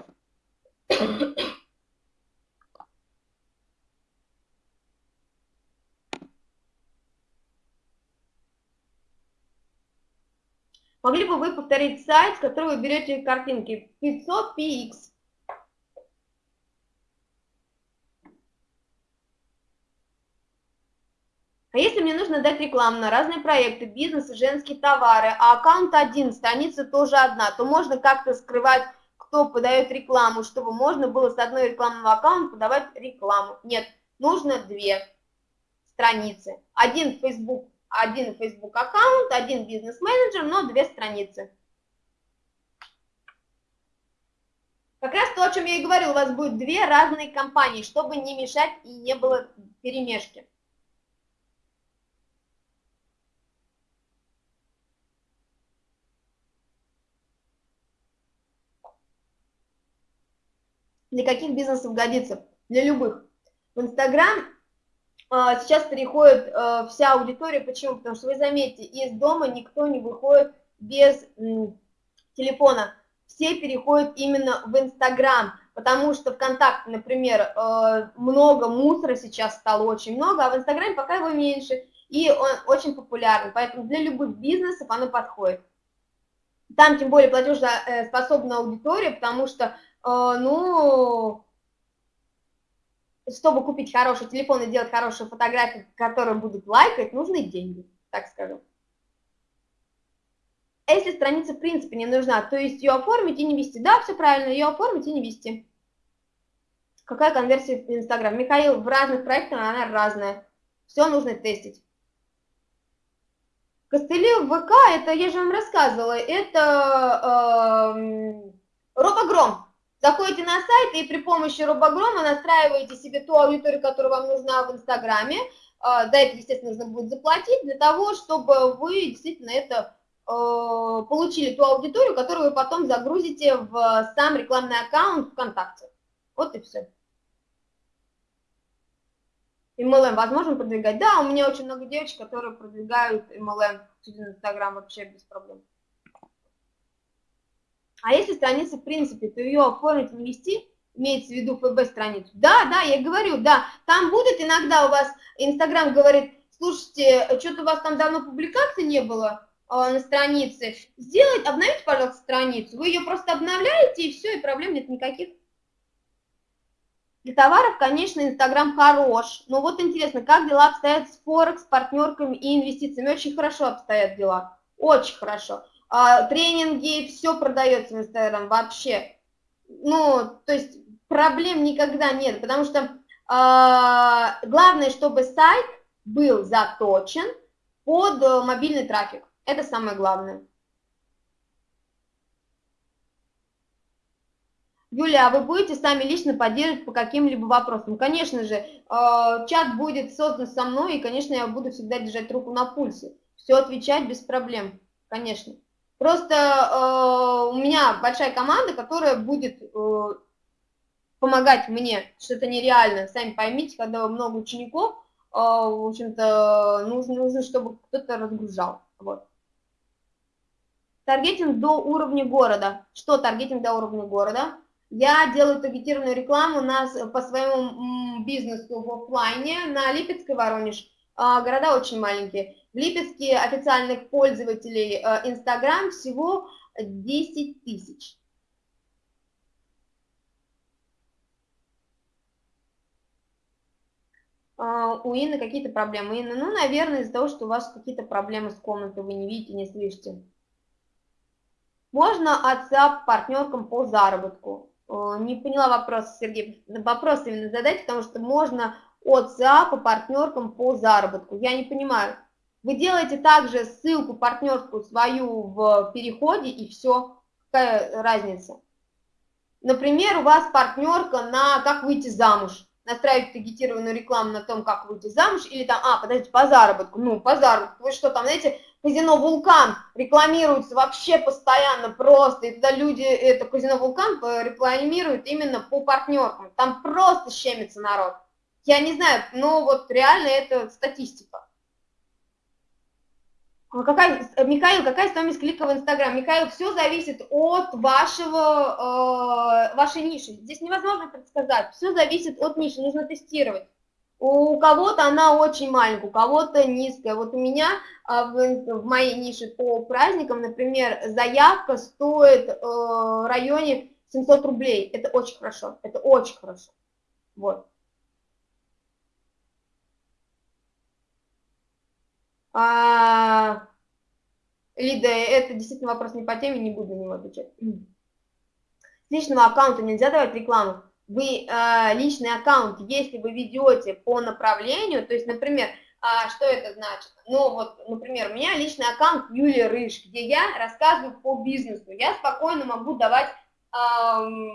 Могли бы вы повторить сайт, с которого вы берете картинки 500 px? А если мне нужно дать рекламу на разные проекты, бизнес женские товары, а аккаунт один, страница тоже одна, то можно как-то скрывать, кто подает рекламу, чтобы можно было с одной рекламного аккаунта подавать рекламу. Нет, нужно две страницы. Один Facebook, один Facebook аккаунт, один бизнес-менеджер, но две страницы. Как раз то, о чем я и говорил, у вас будет две разные компании, чтобы не мешать и не было перемешки. для каких бизнесов годится? Для любых. В Инстаграм сейчас переходит а, вся аудитория. Почему? Потому что вы заметите, из дома никто не выходит без телефона. Все переходят именно в Инстаграм, потому что ВКонтакте, например, э, много мусора сейчас стало очень много, а в Инстаграме пока его меньше, и он очень популярен, поэтому для любых бизнесов оно подходит. Там тем более платежеспособная аудитория, потому что а, ну, чтобы купить хороший телефон и делать хорошие фотографии, которые будут лайкать, нужны деньги, так скажем. А если страница в принципе не нужна, то есть ее оформить и не вести. Да, все правильно, ее оформить и не вести. Какая конверсия в Инстаграм? Михаил, в разных проектах она разная. Все нужно тестить. Костыли в ВК, это я же вам рассказывала, это э, Робогром. Заходите на сайт и при помощи робогрома настраиваете себе ту аудиторию, которая вам нужна в Инстаграме. А, за это, естественно, нужно будет заплатить, для того, чтобы вы действительно это а, получили ту аудиторию, которую вы потом загрузите в сам рекламный аккаунт ВКонтакте. Вот и все. MLM возможно продвигать? Да, у меня очень много девочек, которые продвигают MLM через Инстаграм вообще без проблем. А если страница, в принципе, то ее оформить, ввести, имеется в виду ФБ-страницу. Да, да, я говорю, да, там будет иногда у вас, Инстаграм говорит, слушайте, что-то у вас там давно публикации не было э, на странице, сделать, обновите, пожалуйста, страницу, вы ее просто обновляете, и все, и проблем нет никаких. Для товаров, конечно, Инстаграм хорош, но вот интересно, как дела обстоят с Форекс, партнерками и инвестициями? Очень хорошо обстоят дела, очень хорошо а, тренинги, все продается в Инстаграм вообще. Ну, то есть проблем никогда нет, потому что а, главное, чтобы сайт был заточен под э, мобильный трафик. Это самое главное. Юля, а вы будете сами лично поддерживать по каким-либо вопросам? Конечно же, э, чат будет создан со мной, и, конечно, я буду всегда держать руку на пульсе. Все отвечать без проблем, конечно. Просто э, у меня большая команда, которая будет э, помогать мне, что это нереально. Сами поймите, когда много учеников, э, в общем-то, нужно, нужно, чтобы кто-то разгружал. Вот. Таргетинг до уровня города. Что таргетинг до уровня города? Я делаю таргетированную рекламу у нас по своему бизнесу в офлайне на Липецкой Воронеж. А, города очень маленькие. В Липецке официальных пользователей э, Инстаграм всего 10 тысяч. А, у Инны какие-то проблемы. Инна, ну, наверное, из-за того, что у вас какие-то проблемы с комнатой, вы не видите, не слышите. Можно WhatsApp партнеркам по заработку. Э, не поняла вопрос, Сергей. Вопрос именно задать, потому что можно от СА по партнеркам по заработку. Я не понимаю. Вы делаете также ссылку партнерскую свою в переходе, и все. Какая разница? Например, у вас партнерка на как выйти замуж. Настраивать таргетированную рекламу на том, как выйти замуж, или там, а, подождите, по заработку. Ну, по заработку. Вы что там, знаете, казино «Вулкан» рекламируется вообще постоянно просто, и туда люди это казино «Вулкан» рекламируют именно по партнеркам. Там просто щемится народ. Я не знаю, но вот реально это статистика. А какая, Михаил, какая стоимость клика в Инстаграм? Михаил, все зависит от вашего, э, вашей ниши. Здесь невозможно предсказать. Все зависит от ниши, нужно тестировать. У кого-то она очень маленькая, у кого-то низкая. Вот у меня а, в, в моей нише по праздникам, например, заявка стоит э, в районе 700 рублей. Это очень хорошо, это очень хорошо. Вот. А, Лида, это действительно вопрос не по теме, не буду на него отвечать. С личного аккаунта нельзя давать рекламу. Вы э, личный аккаунт, если вы ведете по направлению, то есть, например, а, что это значит? Ну, вот, например, у меня личный аккаунт Юлия Рыж, где я рассказываю по бизнесу. Я спокойно могу давать э,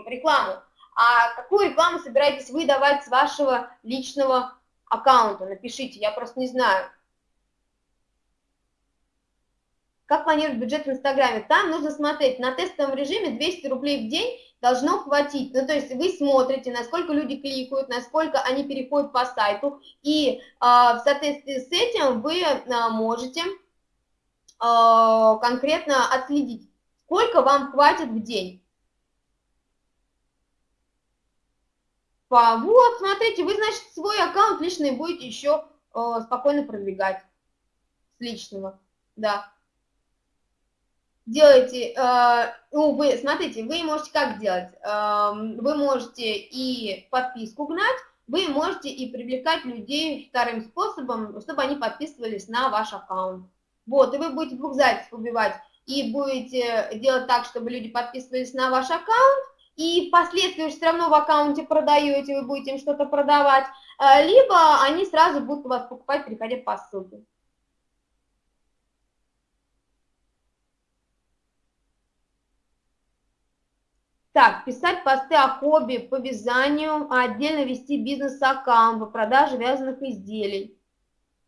рекламу. А какую рекламу собираетесь вы давать с вашего личного аккаунта? Напишите, я просто не знаю. Как планировать бюджет в Инстаграме? Там нужно смотреть, на тестовом режиме 200 рублей в день должно хватить. Ну, то есть вы смотрите, насколько люди кликают, насколько они переходят по сайту, и э, в соответствии с этим вы э, можете э, конкретно отследить, сколько вам хватит в день. Вот, смотрите, вы, значит, свой аккаунт личный будете еще э, спокойно продвигать с личного, да делаете, э, ну, вы, смотрите, вы можете как делать? Э, вы можете и подписку гнать, вы можете и привлекать людей вторым способом, чтобы они подписывались на ваш аккаунт. Вот, и вы будете двух зайцев убивать, и будете делать так, чтобы люди подписывались на ваш аккаунт, и впоследствии все равно в аккаунте продаете, вы будете им что-то продавать, э, либо они сразу будут у вас покупать, переходя по ссылке. Так, писать посты о хобби, по вязанию, а отдельно вести бизнес-аккаунт по продаже вязаных изделий.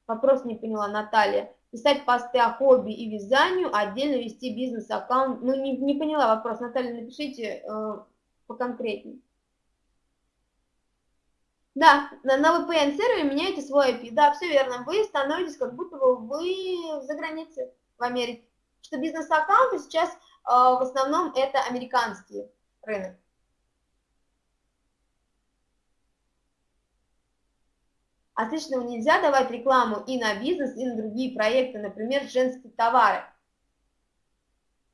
Вопрос не поняла, Наталья. Писать посты о хобби и вязанию, а отдельно вести бизнес-аккаунт. Ну, не, не поняла вопрос. Наталья, напишите э, поконкретнее. Да, на, на VPN-сервере меняете свой IP. Да, все верно. Вы становитесь, как будто бы вы за границей в Америке. Что бизнес-аккаунты сейчас э, в основном это американские рынок. Отлично, нельзя давать рекламу и на бизнес, и на другие проекты, например, женские товары.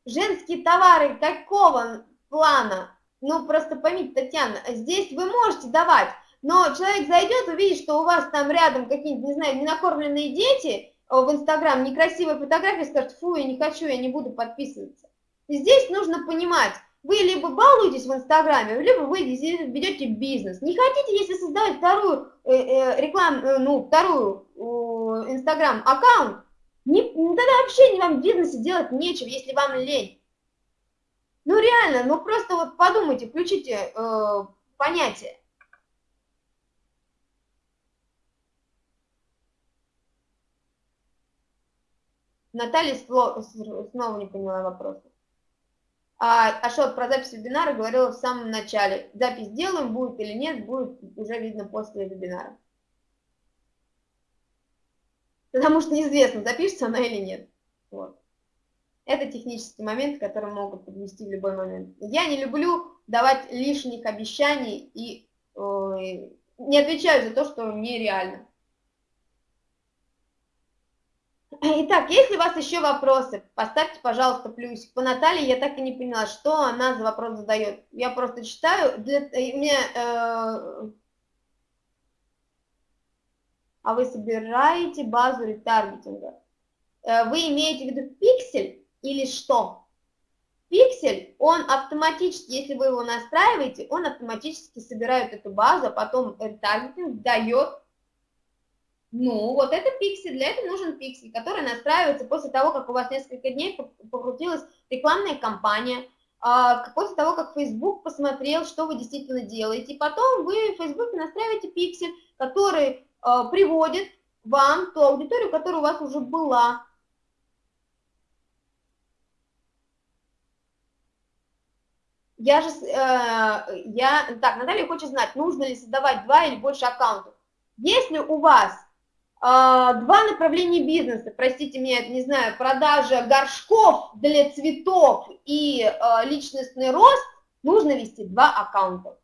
Женские товары какого плана? Ну, просто поймите, Татьяна, здесь вы можете давать, но человек зайдет, увидит, что у вас там рядом какие-нибудь, не знаю, ненакормленные дети э, в Инстаграм, некрасивые фотографии, скажет, фу, я не хочу, я не буду подписываться. Здесь нужно понимать, вы либо балуетесь в Инстаграме, либо вы ведете бизнес. Не хотите, если создавать вторую э, э, рекламу, э, ну, вторую э, Инстаграм аккаунт, не, тогда вообще вам в бизнесе делать нечего, если вам лень. Ну реально, ну просто вот подумайте, включите э, понятие. Наталья снова не поняла вопроса. А Ашот про запись вебинара говорила в самом начале. Запись делаем, будет или нет, будет уже видно после вебинара. Потому что неизвестно, запишется она или нет. Вот. Это технический момент, который могут подвести в любой момент. Я не люблю давать лишних обещаний и э, не отвечаю за то, что нереально. Итак, если у вас еще вопросы, поставьте, пожалуйста, плюсик. По Наталье я так и не поняла, что она за вопрос задает. Я просто читаю. Для, э, мне, э, а вы собираете базу ретаргетинга? Э, вы имеете в виду пиксель или что? Пиксель, он автоматически, если вы его настраиваете, он автоматически собирает эту базу, а потом ретаргетинг дает ну, вот это пиксель, для этого нужен пиксель, который настраивается после того, как у вас несколько дней покрутилась рекламная кампания, а, после того, как Facebook посмотрел, что вы действительно делаете. И потом вы в Facebook настраиваете пиксель, который а, приводит вам ту аудиторию, которая у вас уже была. Я же, э, я, так, Наталья хочет знать, нужно ли создавать два или больше аккаунтов. Если у вас два направления бизнеса, простите меня, не знаю, продажа горшков для цветов и а, личностный рост, нужно вести два аккаунта.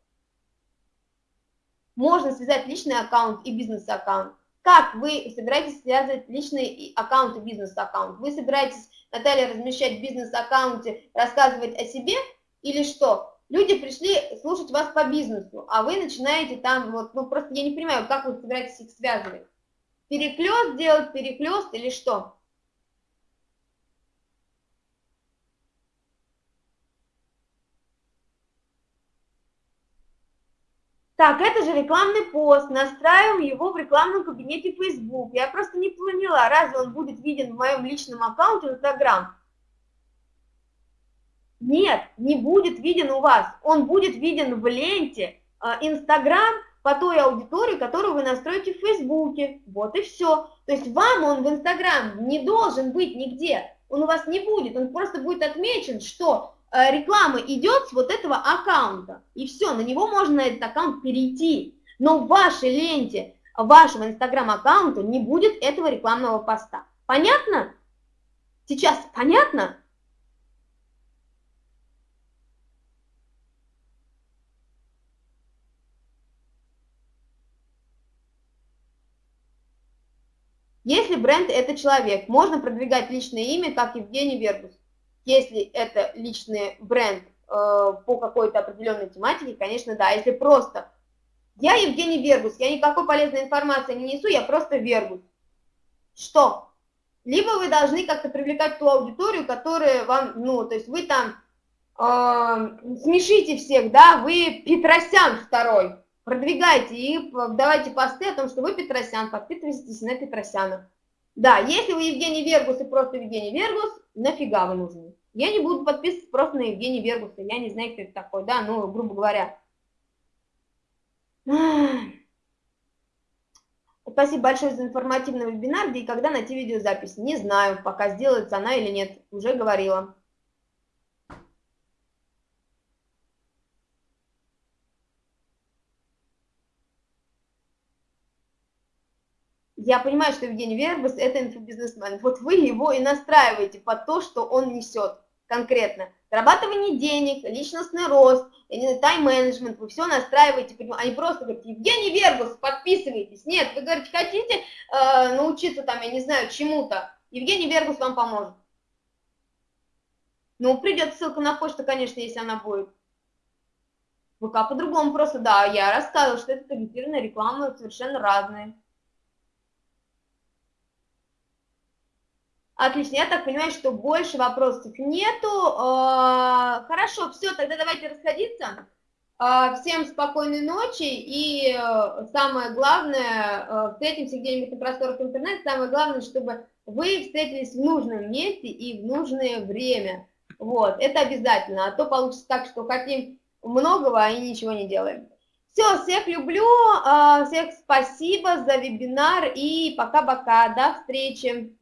Можно связать личный аккаунт и бизнес-аккаунт. Как вы собираетесь связывать личный аккаунт и бизнес-аккаунт? Вы собираетесь, Наталья, размещать в бизнес-аккаунте, рассказывать о себе или что? Люди пришли слушать вас по бизнесу, а вы начинаете там, вот, ну просто я не понимаю, как вы собираетесь их связывать. Переклест делать, переклест или что? Так, это же рекламный пост, настраиваем его в рекламном кабинете Facebook. Я просто не поняла, разве он будет виден в моем личном аккаунте Instagram? Нет, не будет виден у вас. Он будет виден в ленте Instagram по той аудитории, которую вы настроите в Фейсбуке. Вот и все. То есть вам он в Инстаграм не должен быть нигде. Он у вас не будет. Он просто будет отмечен, что э, реклама идет с вот этого аккаунта. И все, на него можно этот аккаунт перейти. Но в вашей ленте вашего Инстаграм-аккаунта не будет этого рекламного поста. Понятно? Сейчас понятно? Если бренд – это человек, можно продвигать личное имя, как Евгений Вербус. Если это личный бренд э, по какой-то определенной тематике, конечно, да. Если просто «я Евгений Вербус, я никакой полезной информации не несу, я просто Вербус». Что? Либо вы должны как-то привлекать ту аудиторию, которая вам, ну, то есть вы там э, смешите всех, да, вы Петросян второй, продвигайте и давайте посты о том, что вы Петросян, подписывайтесь на Петросяна. Да, если вы Евгений Вергус и просто Евгений Вергус, нафига вы нужны? Я не буду подписываться просто на Евгения Вергуса, я не знаю, кто это такой, да, ну, грубо говоря. Спасибо большое за информативный вебинар, где и когда найти видеозапись. Не знаю, пока сделается она или нет, уже говорила. Я понимаю, что Евгений Вербус – это инфобизнесмен. Вот вы его и настраиваете под то, что он несет конкретно. Зарабатывание денег, личностный рост, тайм-менеджмент, вы все настраиваете, они просто говорят, Евгений Вербус, подписывайтесь. Нет, вы говорите, хотите э, научиться там, я не знаю, чему-то, Евгений Вербус вам поможет. Ну, придет ссылка на почту, конечно, если она будет. ВК по-другому просто, да, я рассказывала, что это таргетированная реклама совершенно разные. Отлично, я так понимаю, что больше вопросов нету. А, хорошо, все, тогда давайте расходиться. А, всем спокойной ночи и э, самое главное, э, встретимся где-нибудь на просторах интернета, самое главное, чтобы вы встретились в нужном месте и в нужное время. Вот, это обязательно, а то получится так, что хотим многого и ничего не делаем. Все, всех люблю, а, всех спасибо за вебинар и пока-пока, до встречи.